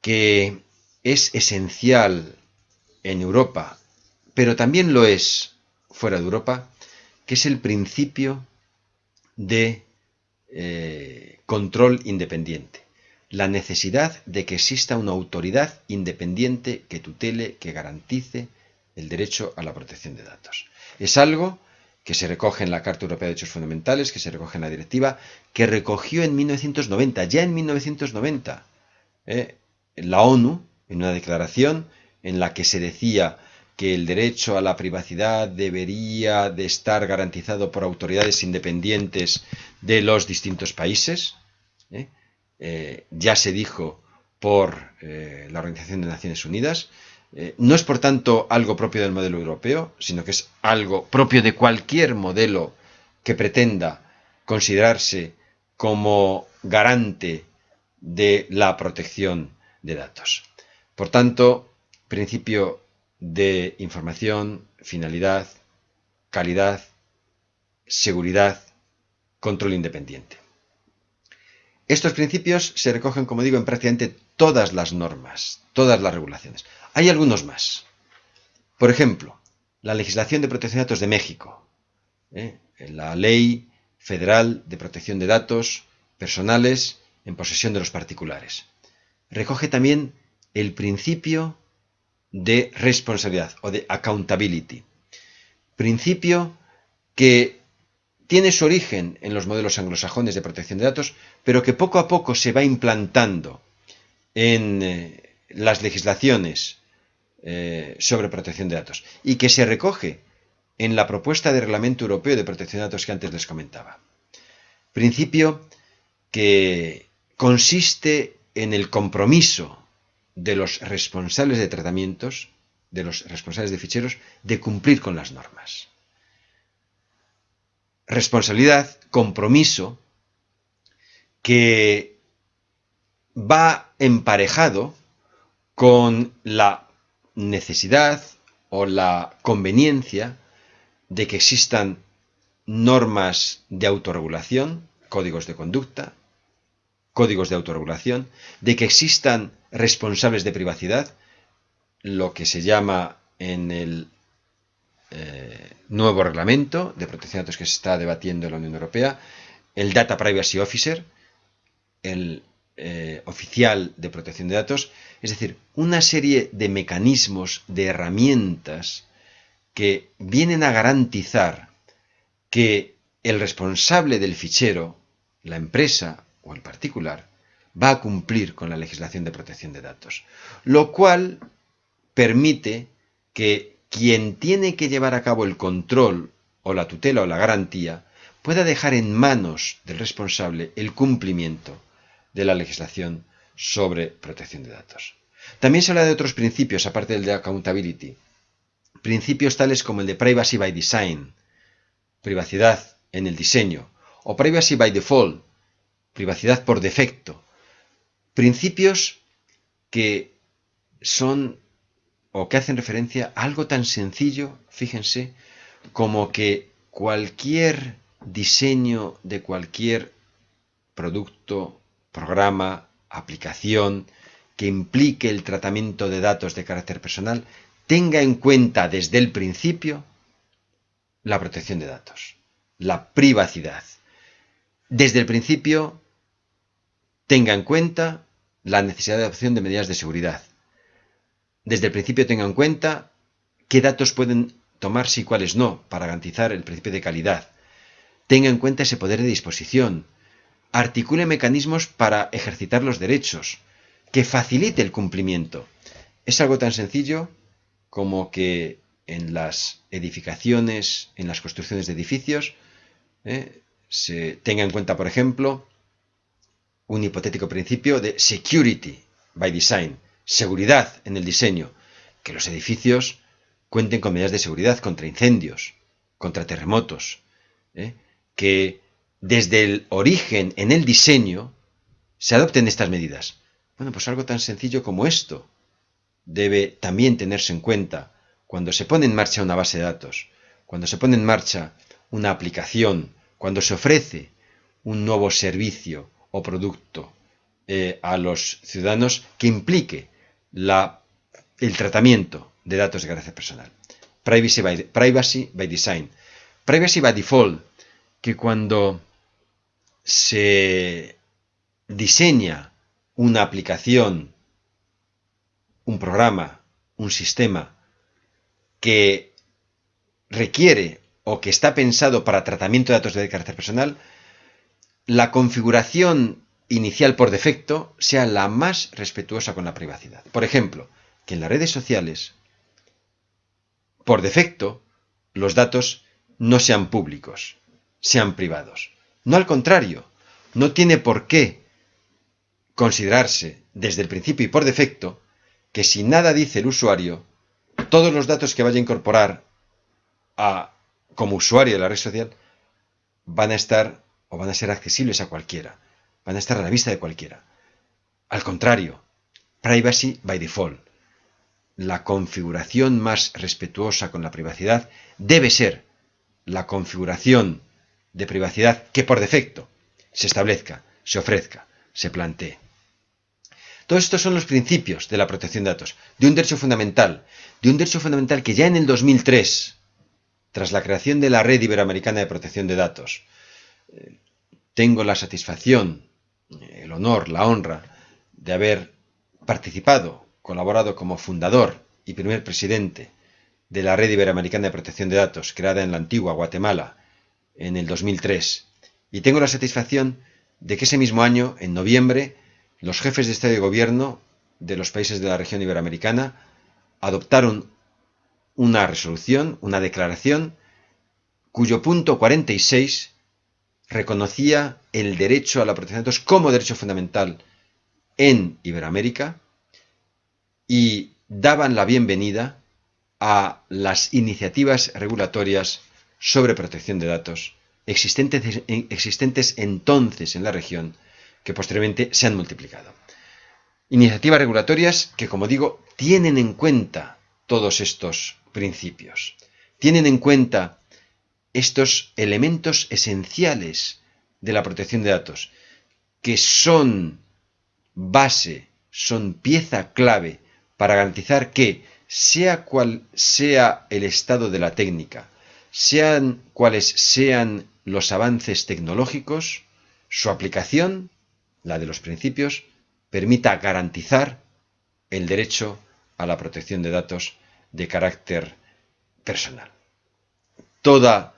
que es esencial en Europa, pero también lo es fuera de Europa, que es el principio de eh, control independiente. La necesidad de que exista una autoridad independiente que tutele, que garantice el derecho a la protección de datos. Es algo que se recoge en la Carta Europea de Derechos Fundamentales, que se recoge en la directiva, que recogió en 1990, ya en 1990, ¿eh? la ONU, en una declaración en la que se decía que el derecho a la privacidad debería de estar garantizado por autoridades independientes de los distintos países. ¿eh? Eh, ya se dijo por la Organización de Naciones Unidas, eh, no es por tanto algo propio del modelo europeo, sino que es algo propio de cualquier modelo que pretenda considerarse como garante de la protección de datos. Por tanto, principio de información, finalidad, calidad, seguridad, control independiente. Estos principios se recogen, como digo, en prácticamente todas las normas, todas las regulaciones. Hay algunos más. Por ejemplo, la legislación de protección de datos de México, ¿eh? la Ley Federal de Protección de Datos Personales en posesión de los particulares. Recoge también el principio de responsabilidad o de accountability. Principio que tiene su origen en los modelos anglosajones de protección de datos, pero que poco a poco se va implantando en eh, las legislaciones eh, sobre protección de datos y que se recoge en la propuesta de reglamento europeo de protección de datos que antes les comentaba. Principio que consiste en el compromiso de los responsables de tratamientos, de los responsables de ficheros, de cumplir con las normas. Responsabilidad, compromiso, que va emparejado con la necesidad o la conveniencia de que existan normas de autorregulación, códigos de conducta, códigos de autorregulación, de que existan responsables de privacidad, lo que se llama en el eh, nuevo reglamento de protección de datos que se está debatiendo en la Unión Europea, el Data Privacy Officer, el eh, oficial de protección de datos, es decir, una serie de mecanismos, de herramientas que vienen a garantizar que el responsable del fichero, la empresa o el particular, va a cumplir con la legislación de protección de datos, lo cual permite que quien tiene que llevar a cabo el control o la tutela o la garantía pueda dejar en manos del responsable el cumplimiento de la legislación sobre protección de datos. También se habla de otros principios, aparte del de accountability. Principios tales como el de privacy by design, privacidad en el diseño, o privacy by default, privacidad por defecto. Principios que son o que hacen referencia a algo tan sencillo, fíjense, como que cualquier diseño de cualquier producto, programa, aplicación que implique el tratamiento de datos de carácter personal tenga en cuenta desde el principio la protección de datos, la privacidad. Desde el principio tenga en cuenta la necesidad de adopción de medidas de seguridad. Desde el principio tenga en cuenta qué datos pueden tomarse y cuáles no, para garantizar el principio de calidad. Tenga en cuenta ese poder de disposición. Articule mecanismos para ejercitar los derechos, que facilite el cumplimiento. Es algo tan sencillo como que en las edificaciones, en las construcciones de edificios, eh, se tenga en cuenta, por ejemplo, un hipotético principio de security by design, seguridad en el diseño, que los edificios cuenten con medidas de seguridad contra incendios, contra terremotos, ¿eh? que desde el origen en el diseño se adopten estas medidas. Bueno, pues algo tan sencillo como esto debe también tenerse en cuenta cuando se pone en marcha una base de datos, cuando se pone en marcha una aplicación, cuando se ofrece un nuevo servicio o producto eh, a los ciudadanos que implique la, el tratamiento de datos de carácter personal. Privacy by, privacy by design. Privacy by default, que cuando se diseña una aplicación, un programa, un sistema que requiere o que está pensado para tratamiento de datos de carácter personal, la configuración inicial por defecto sea la más respetuosa con la privacidad. Por ejemplo, que en las redes sociales, por defecto, los datos no sean públicos, sean privados. No al contrario, no tiene por qué considerarse desde el principio y por defecto que si nada dice el usuario, todos los datos que vaya a incorporar como usuario de la red social van a estar o van a ser accesibles a cualquiera, van a estar a la vista de cualquiera. Al contrario, privacy by default. La configuración más respetuosa con la privacidad debe ser la configuración de privacidad que por defecto se establezca, se ofrezca. se plantee. Todos estos son los principios de la protección de datos, de un derecho fundamental, de un derecho fundamental que ya en el 2003, tras la creación de la Red Iberoamericana de Protección de Datos, eh, tengo la satisfacción, el honor, la honra de haber participado, colaborado como fundador y primer presidente de la Red Iberoamericana de Protección de Datos, creada en la antigua Guatemala en el 2003. Y tengo la satisfacción de que ese mismo año, en noviembre, los jefes de Estado y Gobierno de los países de la región iberoamericana adoptaron una resolución, una declaración, cuyo punto 46 reconocía el derecho a la protección de datos como derecho fundamental en Iberoamérica y daban la bienvenida a las iniciativas regulatorias sobre protección de datos existentes, existentes entonces en la región que posteriormente se han multiplicado. Iniciativas regulatorias que, como digo, tienen en cuenta todos estos principios, tienen en cuenta estos elementos esenciales de la protección de datos, que son base, son pieza clave para garantizar que, sea cual sea el estado de la técnica, sean cuales sean los avances tecnológicos, su aplicación la de los principios, permita garantizar el derecho a la protección de datos de carácter personal. Toda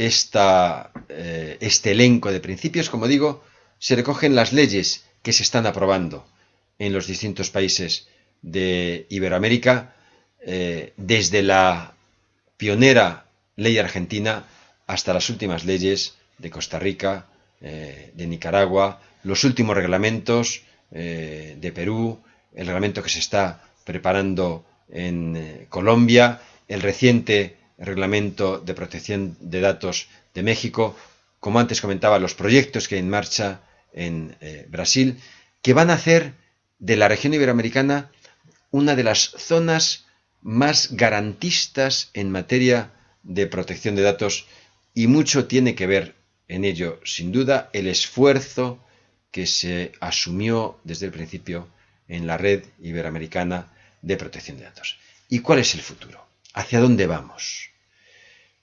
eh, este elenco de principios, como digo, se recogen las leyes que se están aprobando en los distintos países de Iberoamérica, eh, desde la pionera ley argentina hasta las últimas leyes de Costa Rica, eh, de Nicaragua, los últimos reglamentos de Perú, el reglamento que se está preparando en Colombia, el reciente reglamento de protección de datos de México, como antes comentaba, los proyectos que hay en marcha en eh, Brasil, que van a hacer de la región iberoamericana una de las zonas más garantistas en materia de protección de datos y mucho tiene que ver en ello, sin duda, el esfuerzo que se asumió desde el principio en la red iberoamericana de protección de datos. ¿Y cuál es el futuro? ¿Hacia dónde vamos?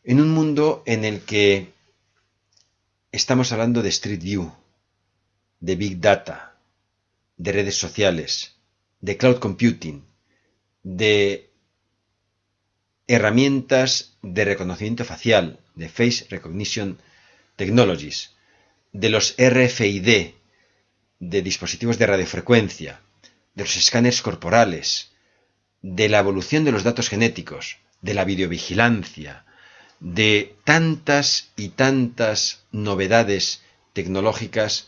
En un mundo en el que estamos hablando de Street View, de Big Data, de redes sociales, de cloud computing, de herramientas de reconocimiento facial, de Face Recognition Technologies, de los RFID, de dispositivos de radiofrecuencia, de los escáneres corporales, de la evolución de los datos genéticos, de la videovigilancia, de tantas y tantas novedades tecnológicas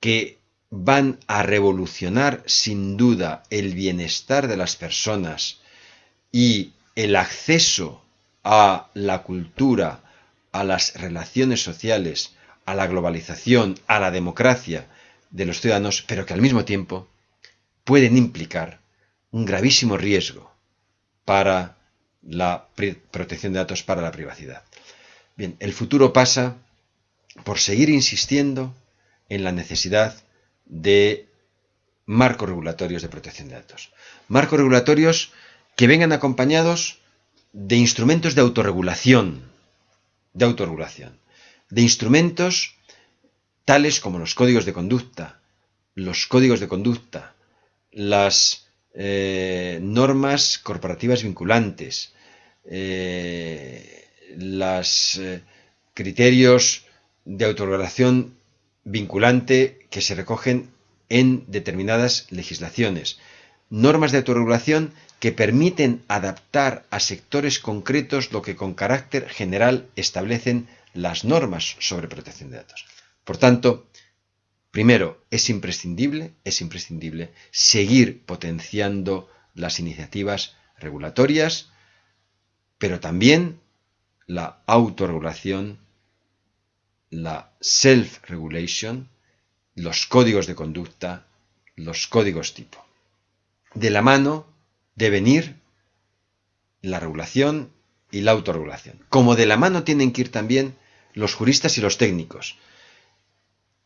que van a revolucionar sin duda el bienestar de las personas y el acceso a la cultura, a las relaciones sociales, a la globalización, a la democracia de los ciudadanos, pero que al mismo tiempo pueden implicar un gravísimo riesgo para la protección de datos, para la privacidad. Bien, el futuro pasa por seguir insistiendo en la necesidad de marcos regulatorios de protección de datos. Marcos regulatorios que vengan acompañados de instrumentos de autorregulación, de autorregulación de instrumentos tales como los códigos de conducta, los códigos de conducta, las eh, normas corporativas vinculantes, eh, los eh, criterios de autorregulación vinculante que se recogen en determinadas legislaciones, normas de autorregulación que permiten adaptar a sectores concretos lo que con carácter general establecen las normas sobre protección de datos. Por tanto, primero, es imprescindible, es imprescindible seguir potenciando las iniciativas regulatorias, pero también la autorregulación, la self-regulation, los códigos de conducta, los códigos tipo. De la mano deben ir la regulación y la autorregulación. Como de la mano tienen que ir también los juristas y los técnicos.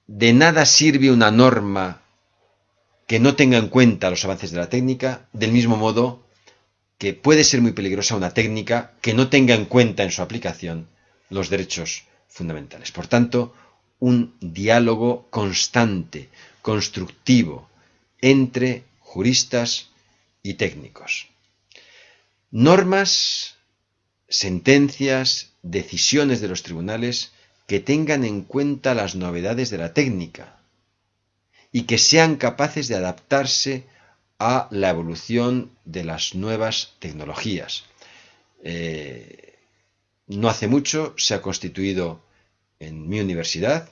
de nada sirve una norma que no tenga en cuenta los avances de la técnica, del mismo modo que puede ser muy peligrosa una técnica que no tenga en cuenta en su aplicación los derechos fundamentales. Por tanto, un diálogo constante, constructivo, entre juristas y técnicos. Normas, sentencias, decisiones de los tribunales que tengan en cuenta las novedades de la técnica y que sean capaces de adaptarse a la evolución de las nuevas tecnologías. Eh, no hace mucho se ha constituido en mi universidad,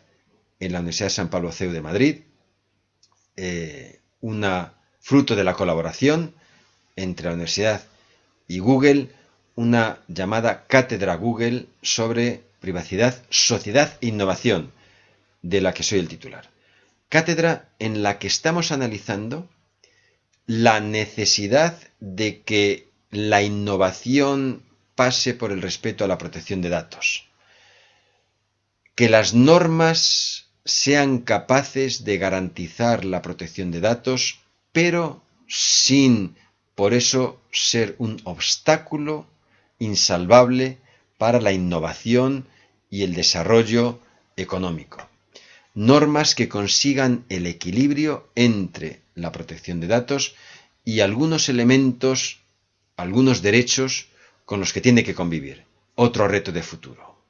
en la Universidad de San Pablo CEU de Madrid, eh, una fruto de la colaboración entre la universidad y Google, una llamada cátedra Google sobre privacidad, sociedad e innovación, de la que soy el titular. Cátedra en la que estamos analizando la necesidad de que la innovación pase por el respeto a la protección de datos. Que las normas sean capaces de garantizar la protección de datos, pero sin por eso ser un obstáculo insalvable para la innovación y el desarrollo económico. Normas que consigan el equilibrio entre la protección de datos y algunos elementos, algunos derechos con los que tiene que convivir. Otro reto de futuro.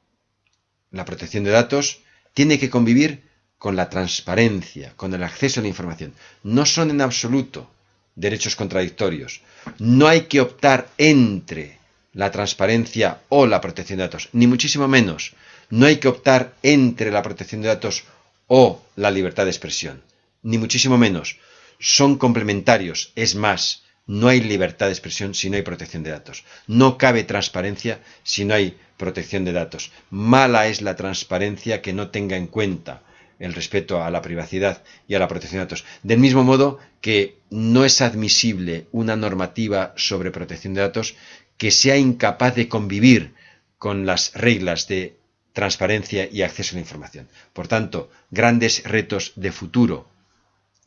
La protección de datos tiene que convivir con la transparencia, con el acceso a la información. No son en absoluto derechos contradictorios. No hay que optar entre la transparencia o la protección de datos, ni muchísimo menos. No hay que optar entre la protección de datos o la libertad de expresión, ni muchísimo menos. Son complementarios, es más, no hay libertad de expresión si no hay protección de datos. No cabe transparencia si no hay protección de datos. Mala es la transparencia que no tenga en cuenta el respeto a la privacidad y a la protección de datos. Del mismo modo que no es admisible una normativa sobre protección de datos que sea incapaz de convivir con las reglas de transparencia y acceso a la información. Por tanto, grandes retos de futuro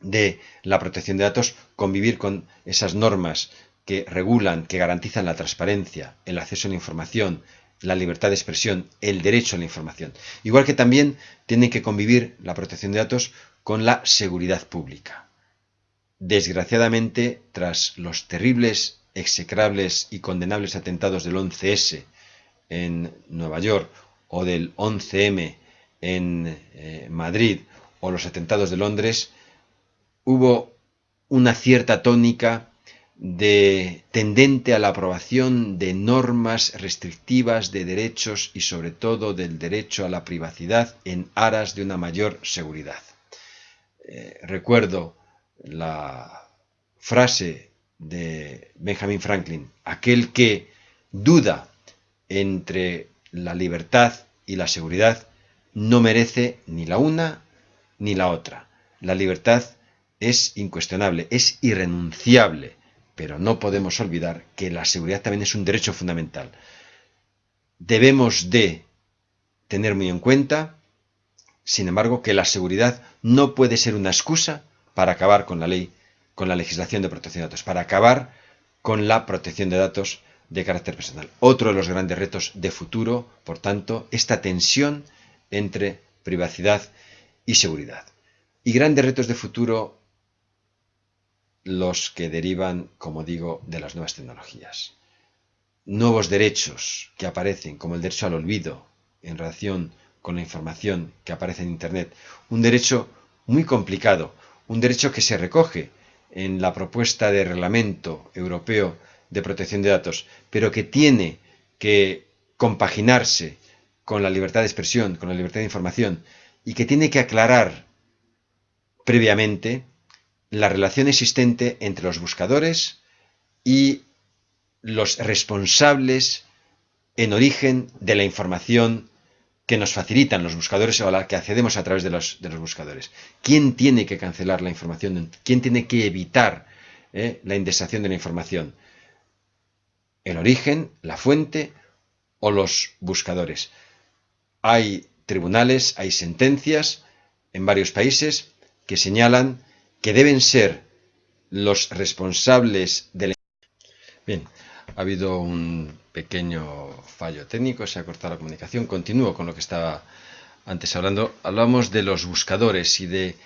de la protección de datos, convivir con esas normas que regulan, que garantizan la transparencia, el acceso a la información, la libertad de expresión, el derecho a la información. Igual que también tiene que convivir la protección de datos con la seguridad pública. Desgraciadamente, tras los terribles, execrables y condenables atentados del 11S en Nueva York o del 11M en eh, Madrid o los atentados de Londres, hubo una cierta tónica de tendente a la aprobación de normas restrictivas de derechos y sobre todo del derecho a la privacidad en aras de una mayor seguridad. Eh, recuerdo la frase de Benjamin Franklin, aquel que duda entre la libertad y la seguridad no merece ni la una ni la otra. La libertad es incuestionable, es irrenunciable pero no podemos olvidar que la seguridad también es un derecho fundamental. Debemos de tener muy en cuenta, sin embargo, que la seguridad no puede ser una excusa para acabar con la ley, con la legislación de protección de datos, para acabar con la protección de datos de carácter personal. Otro de los grandes retos de futuro, por tanto, esta tensión entre privacidad y seguridad. Y grandes retos de futuro los que derivan, como digo, de las nuevas tecnologías. Nuevos derechos que aparecen, como el derecho al olvido en relación con la información que aparece en Internet. Un derecho muy complicado, un derecho que se recoge en la propuesta de reglamento europeo de protección de datos, pero que tiene que compaginarse con la libertad de expresión, con la libertad de información, y que tiene que aclarar previamente la relación existente entre los buscadores y los responsables en origen de la información que nos facilitan los buscadores o a la que accedemos a través de los, buscadores. ¿Quién tiene que cancelar la información? ¿Quién tiene que evitar eh, la indexación de la información? ¿El origen, la fuente o los buscadores? Hay tribunales, hay sentencias en varios países que señalan que deben ser los responsables de la... Bien, ha habido un pequeño fallo técnico, se ha cortado la comunicación. Continúo con lo que estaba antes hablando. Hablamos de los buscadores y de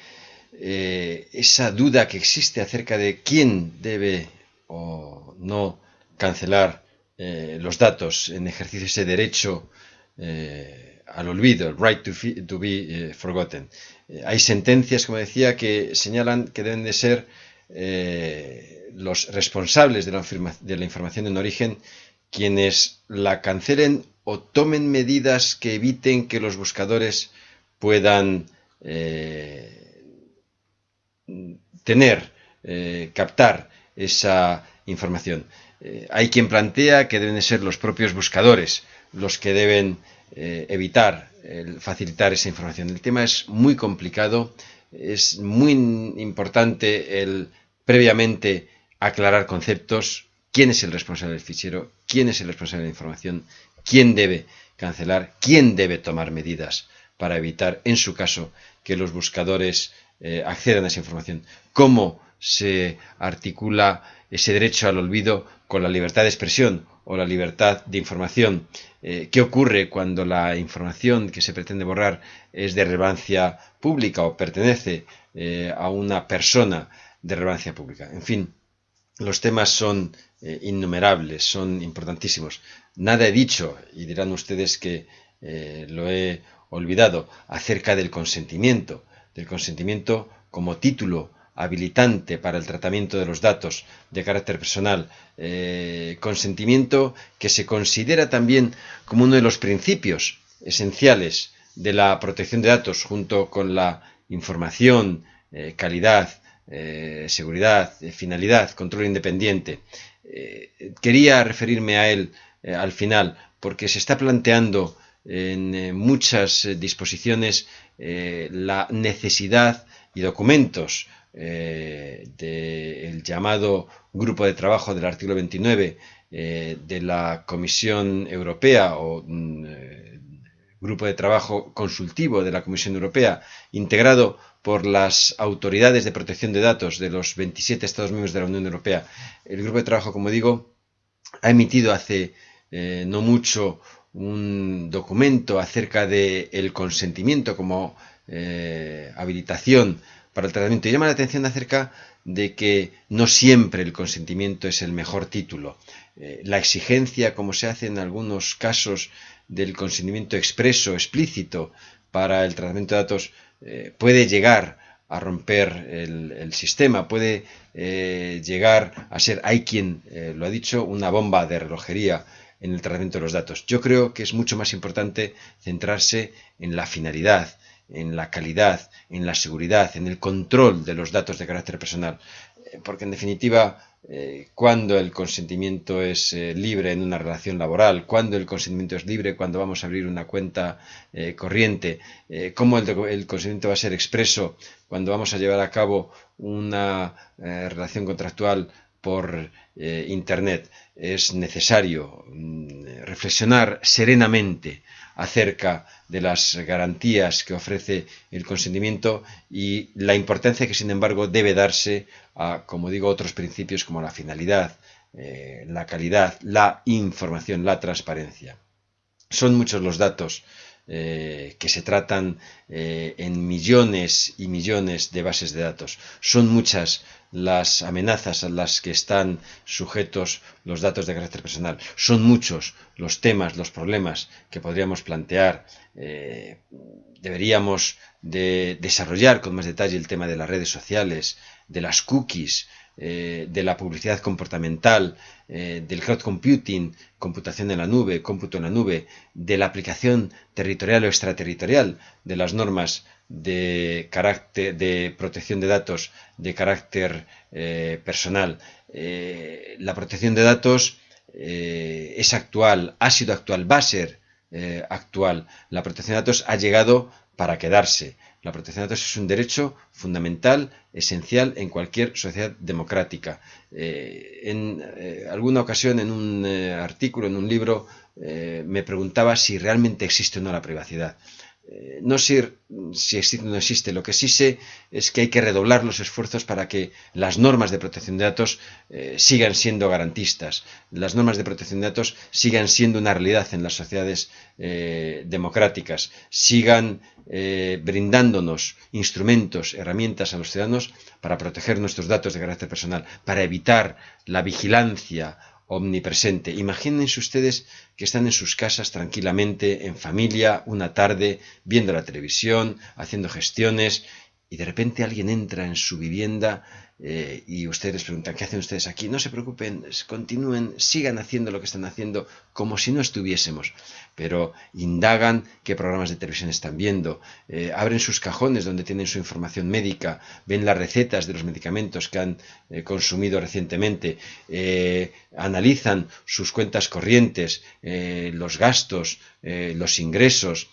eh, esa duda que existe acerca de quién debe o no cancelar eh, los datos en ejercicio de ese derecho eh, al olvido, el right to, be forgotten. hay sentencias, como decía, que señalan que deben de ser los responsables de la, de la información en origen quienes la cancelen o tomen medidas que eviten que los buscadores puedan tener, eh, captar esa información. Eh, hay quien plantea que deben ser los propios buscadores los que deben eh, evitar facilitar esa información. El tema es muy complicado, es muy importante el previamente aclarar conceptos, quién es el responsable del fichero, quién es el responsable de la información, quién debe cancelar, quién debe tomar medidas para evitar, en su caso, que los buscadores eh, accedan a esa información. ¿Cómo se articula ese derecho al olvido con la libertad de expresión o la libertad de información? Eh, ¿Qué ocurre cuando la información que se pretende borrar es de relevancia pública o pertenece eh, a una persona de relevancia pública? En fin, los temas son innumerables, son importantísimos. Nada he dicho, y dirán ustedes que lo he olvidado, acerca del consentimiento del consentimiento como título habilitante para el tratamiento de los datos de carácter personal, eh, consentimiento que se considera también como uno de los principios esenciales de la protección de datos junto con la información, eh, calidad, eh, seguridad, finalidad, control independiente. quería referirme a él al final porque se está planteando en muchas disposiciones la necesidad y documentos del llamado grupo de trabajo del artículo 29 de la Comisión Europea o mm, grupo de trabajo consultivo de la Comisión Europea integrado por las autoridades de protección de datos de los 27 Estados miembros de la Unión Europea. El grupo de trabajo, como digo, ha emitido hace no mucho un documento acerca del el consentimiento como eh, habilitación para el tratamiento y llama la atención acerca de que no siempre el consentimiento es el mejor título. Eh, la exigencia, como se hace en algunos casos del consentimiento expreso, explícito para el tratamiento de datos, eh, puede llegar a romper el, sistema, puede llegar a ser, hay quien lo ha dicho, una bomba de relojería en el tratamiento de los datos. Yo creo que es mucho más importante centrarse en la finalidad, en la calidad, en la seguridad, en el control de los datos de carácter personal. Eh, porque en definitiva, eh, cuando el consentimiento es eh, libre en una relación laboral, cuando el consentimiento es libre cuando vamos a abrir una cuenta corriente, cómo el, consentimiento va a ser expreso cuando vamos a llevar a cabo una relación contractual por Internet. Es necesario mm, reflexionar serenamente acerca de las garantías que ofrece el consentimiento y la importancia que sin embargo debe darse a, como digo, otros principios como la finalidad, eh, la calidad, la información, la transparencia. Son muchos los datos eh, que se tratan eh, en millones y millones de bases de datos. Son muchas las amenazas a las que están sujetos los datos de carácter personal. Son muchos los temas, los problemas que podríamos plantear. Eh, deberíamos de desarrollar con más detalle el tema de las redes sociales, de las cookies, eh, de la publicidad comportamental, eh, del cloud computing, computación en la nube, cómputo en la nube, de la aplicación territorial o extraterritorial de las normas de, carácter, de protección de datos de carácter eh, personal. la protección de datos es actual, ha sido actual, va a ser actual. La protección de datos ha llegado para quedarse. La protección de datos es un derecho fundamental, esencial en cualquier sociedad democrática. Eh, en eh, alguna ocasión, en un eh, artículo, en un libro, me preguntaba si realmente existe o no la privacidad. Eh, no sé si existe o no existe, lo que sí sé es que hay que redoblar los esfuerzos para que las normas de protección de datos eh, sigan siendo garantistas, las normas de protección de datos sigan siendo una realidad en las sociedades eh, democráticas, sigan brindándonos instrumentos, herramientas a los ciudadanos para proteger nuestros datos de carácter personal, para evitar la vigilancia omnipresente. Imagínense ustedes que están en sus casas tranquilamente, en familia, una tarde, viendo la televisión, haciendo gestiones, y de repente alguien entra en su vivienda eh, y ustedes preguntan, ¿qué hacen ustedes aquí? No se preocupen, continúen, sigan haciendo lo que están haciendo como si no estuviésemos, pero indagan qué programas de televisión están viendo, eh, abren sus cajones donde tienen su información médica, ven las recetas de los medicamentos que han eh, consumido recientemente, analizan sus cuentas corrientes, los gastos, los ingresos,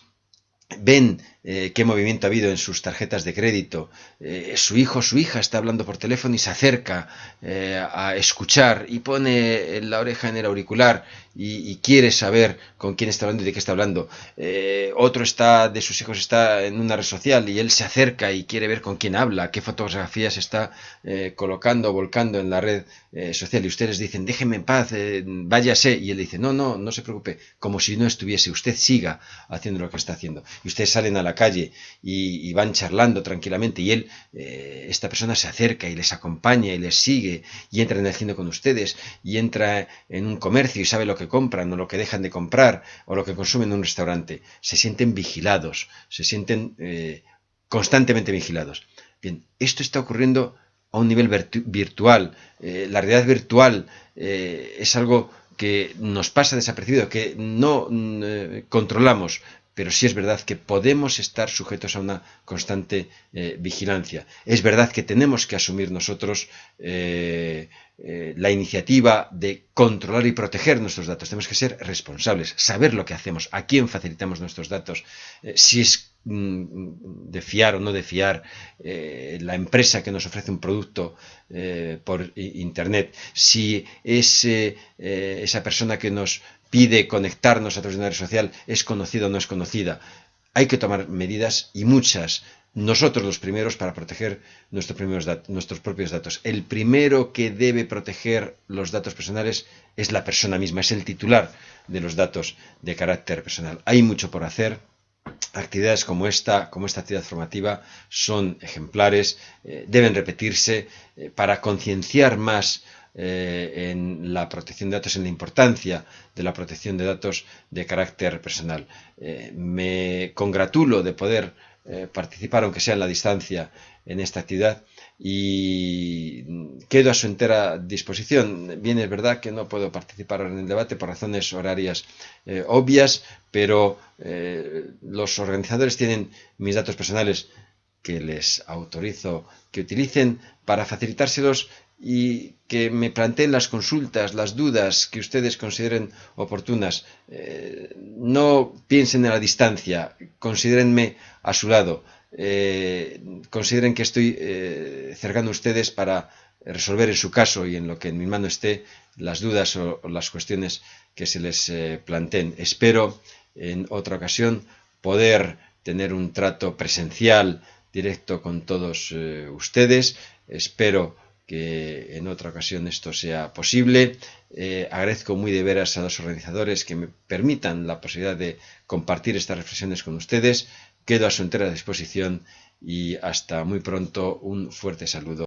ven eh, qué movimiento ha habido en sus tarjetas de crédito, eh, su hijo o su hija está hablando por teléfono y se acerca eh, a escuchar y pone la oreja en el auricular y, quiere saber con quién está hablando y de qué está hablando. otro está de sus hijos está en una red social y él se acerca y quiere ver con quién habla, qué fotografías está colocando o volcando en la red social. Y ustedes dicen déjeme en paz, váyase y él dice no, no, no se preocupe, como si no estuviese, usted siga haciendo lo que está haciendo y ustedes salen a la calle y, van charlando tranquilamente y él, eh, esta persona se acerca y les acompaña y les sigue y entra en el cine con ustedes y entra en un comercio y sabe lo que compran o lo que dejan de comprar o lo que consumen en un restaurante. Se sienten vigilados, se sienten eh, constantemente vigilados. Bien, esto está ocurriendo a un nivel virtual. Eh, la realidad virtual es algo que nos pasa desapercibido, que no controlamos, pero sí es verdad que podemos estar sujetos a una constante eh, vigilancia. Es verdad que tenemos que asumir nosotros eh, eh, la iniciativa de controlar y proteger nuestros datos. Tenemos que ser responsables, saber lo que hacemos, a quién facilitamos nuestros datos, si es mm, de fiar o no de fiar la empresa que nos ofrece un producto por internet, si es esa persona que nos pide conectarnos a través de una red social es conocida o no es conocida. Hay que tomar medidas y muchas, nosotros los primeros para proteger nuestros, nuestros propios datos. El primero que debe proteger los datos personales es la persona misma, es el titular de los datos de carácter personal. Hay mucho por hacer. Actividades como esta, como esta actividad formativa, son ejemplares, eh, deben repetirse eh, para concienciar más eh, en la protección de datos, en la importancia de la protección de datos de carácter personal. Eh, me congratulo de poder eh, participar, aunque sea en la distancia, en esta actividad y quedo a su entera disposición. Bien, es verdad que no puedo participar en el debate por razones horarias obvias, pero los organizadores tienen mis datos personales que les autorizo que utilicen para facilitárselos y que me planteen las consultas, las dudas que ustedes consideren oportunas. Eh, no piensen en la distancia, considérenme a su lado, eh, consideren que estoy eh, cercano a ustedes para resolver en su caso y en lo que en mi mano esté las dudas o, las cuestiones que se les planteen. Espero en otra ocasión poder tener un trato presencial directo con todos ustedes. Espero que en otra ocasión esto sea posible. Eh, agradezco muy de veras a los organizadores que me permitan la posibilidad de compartir estas reflexiones con ustedes. Quedo a su entera disposición y hasta muy pronto. Un fuerte saludo.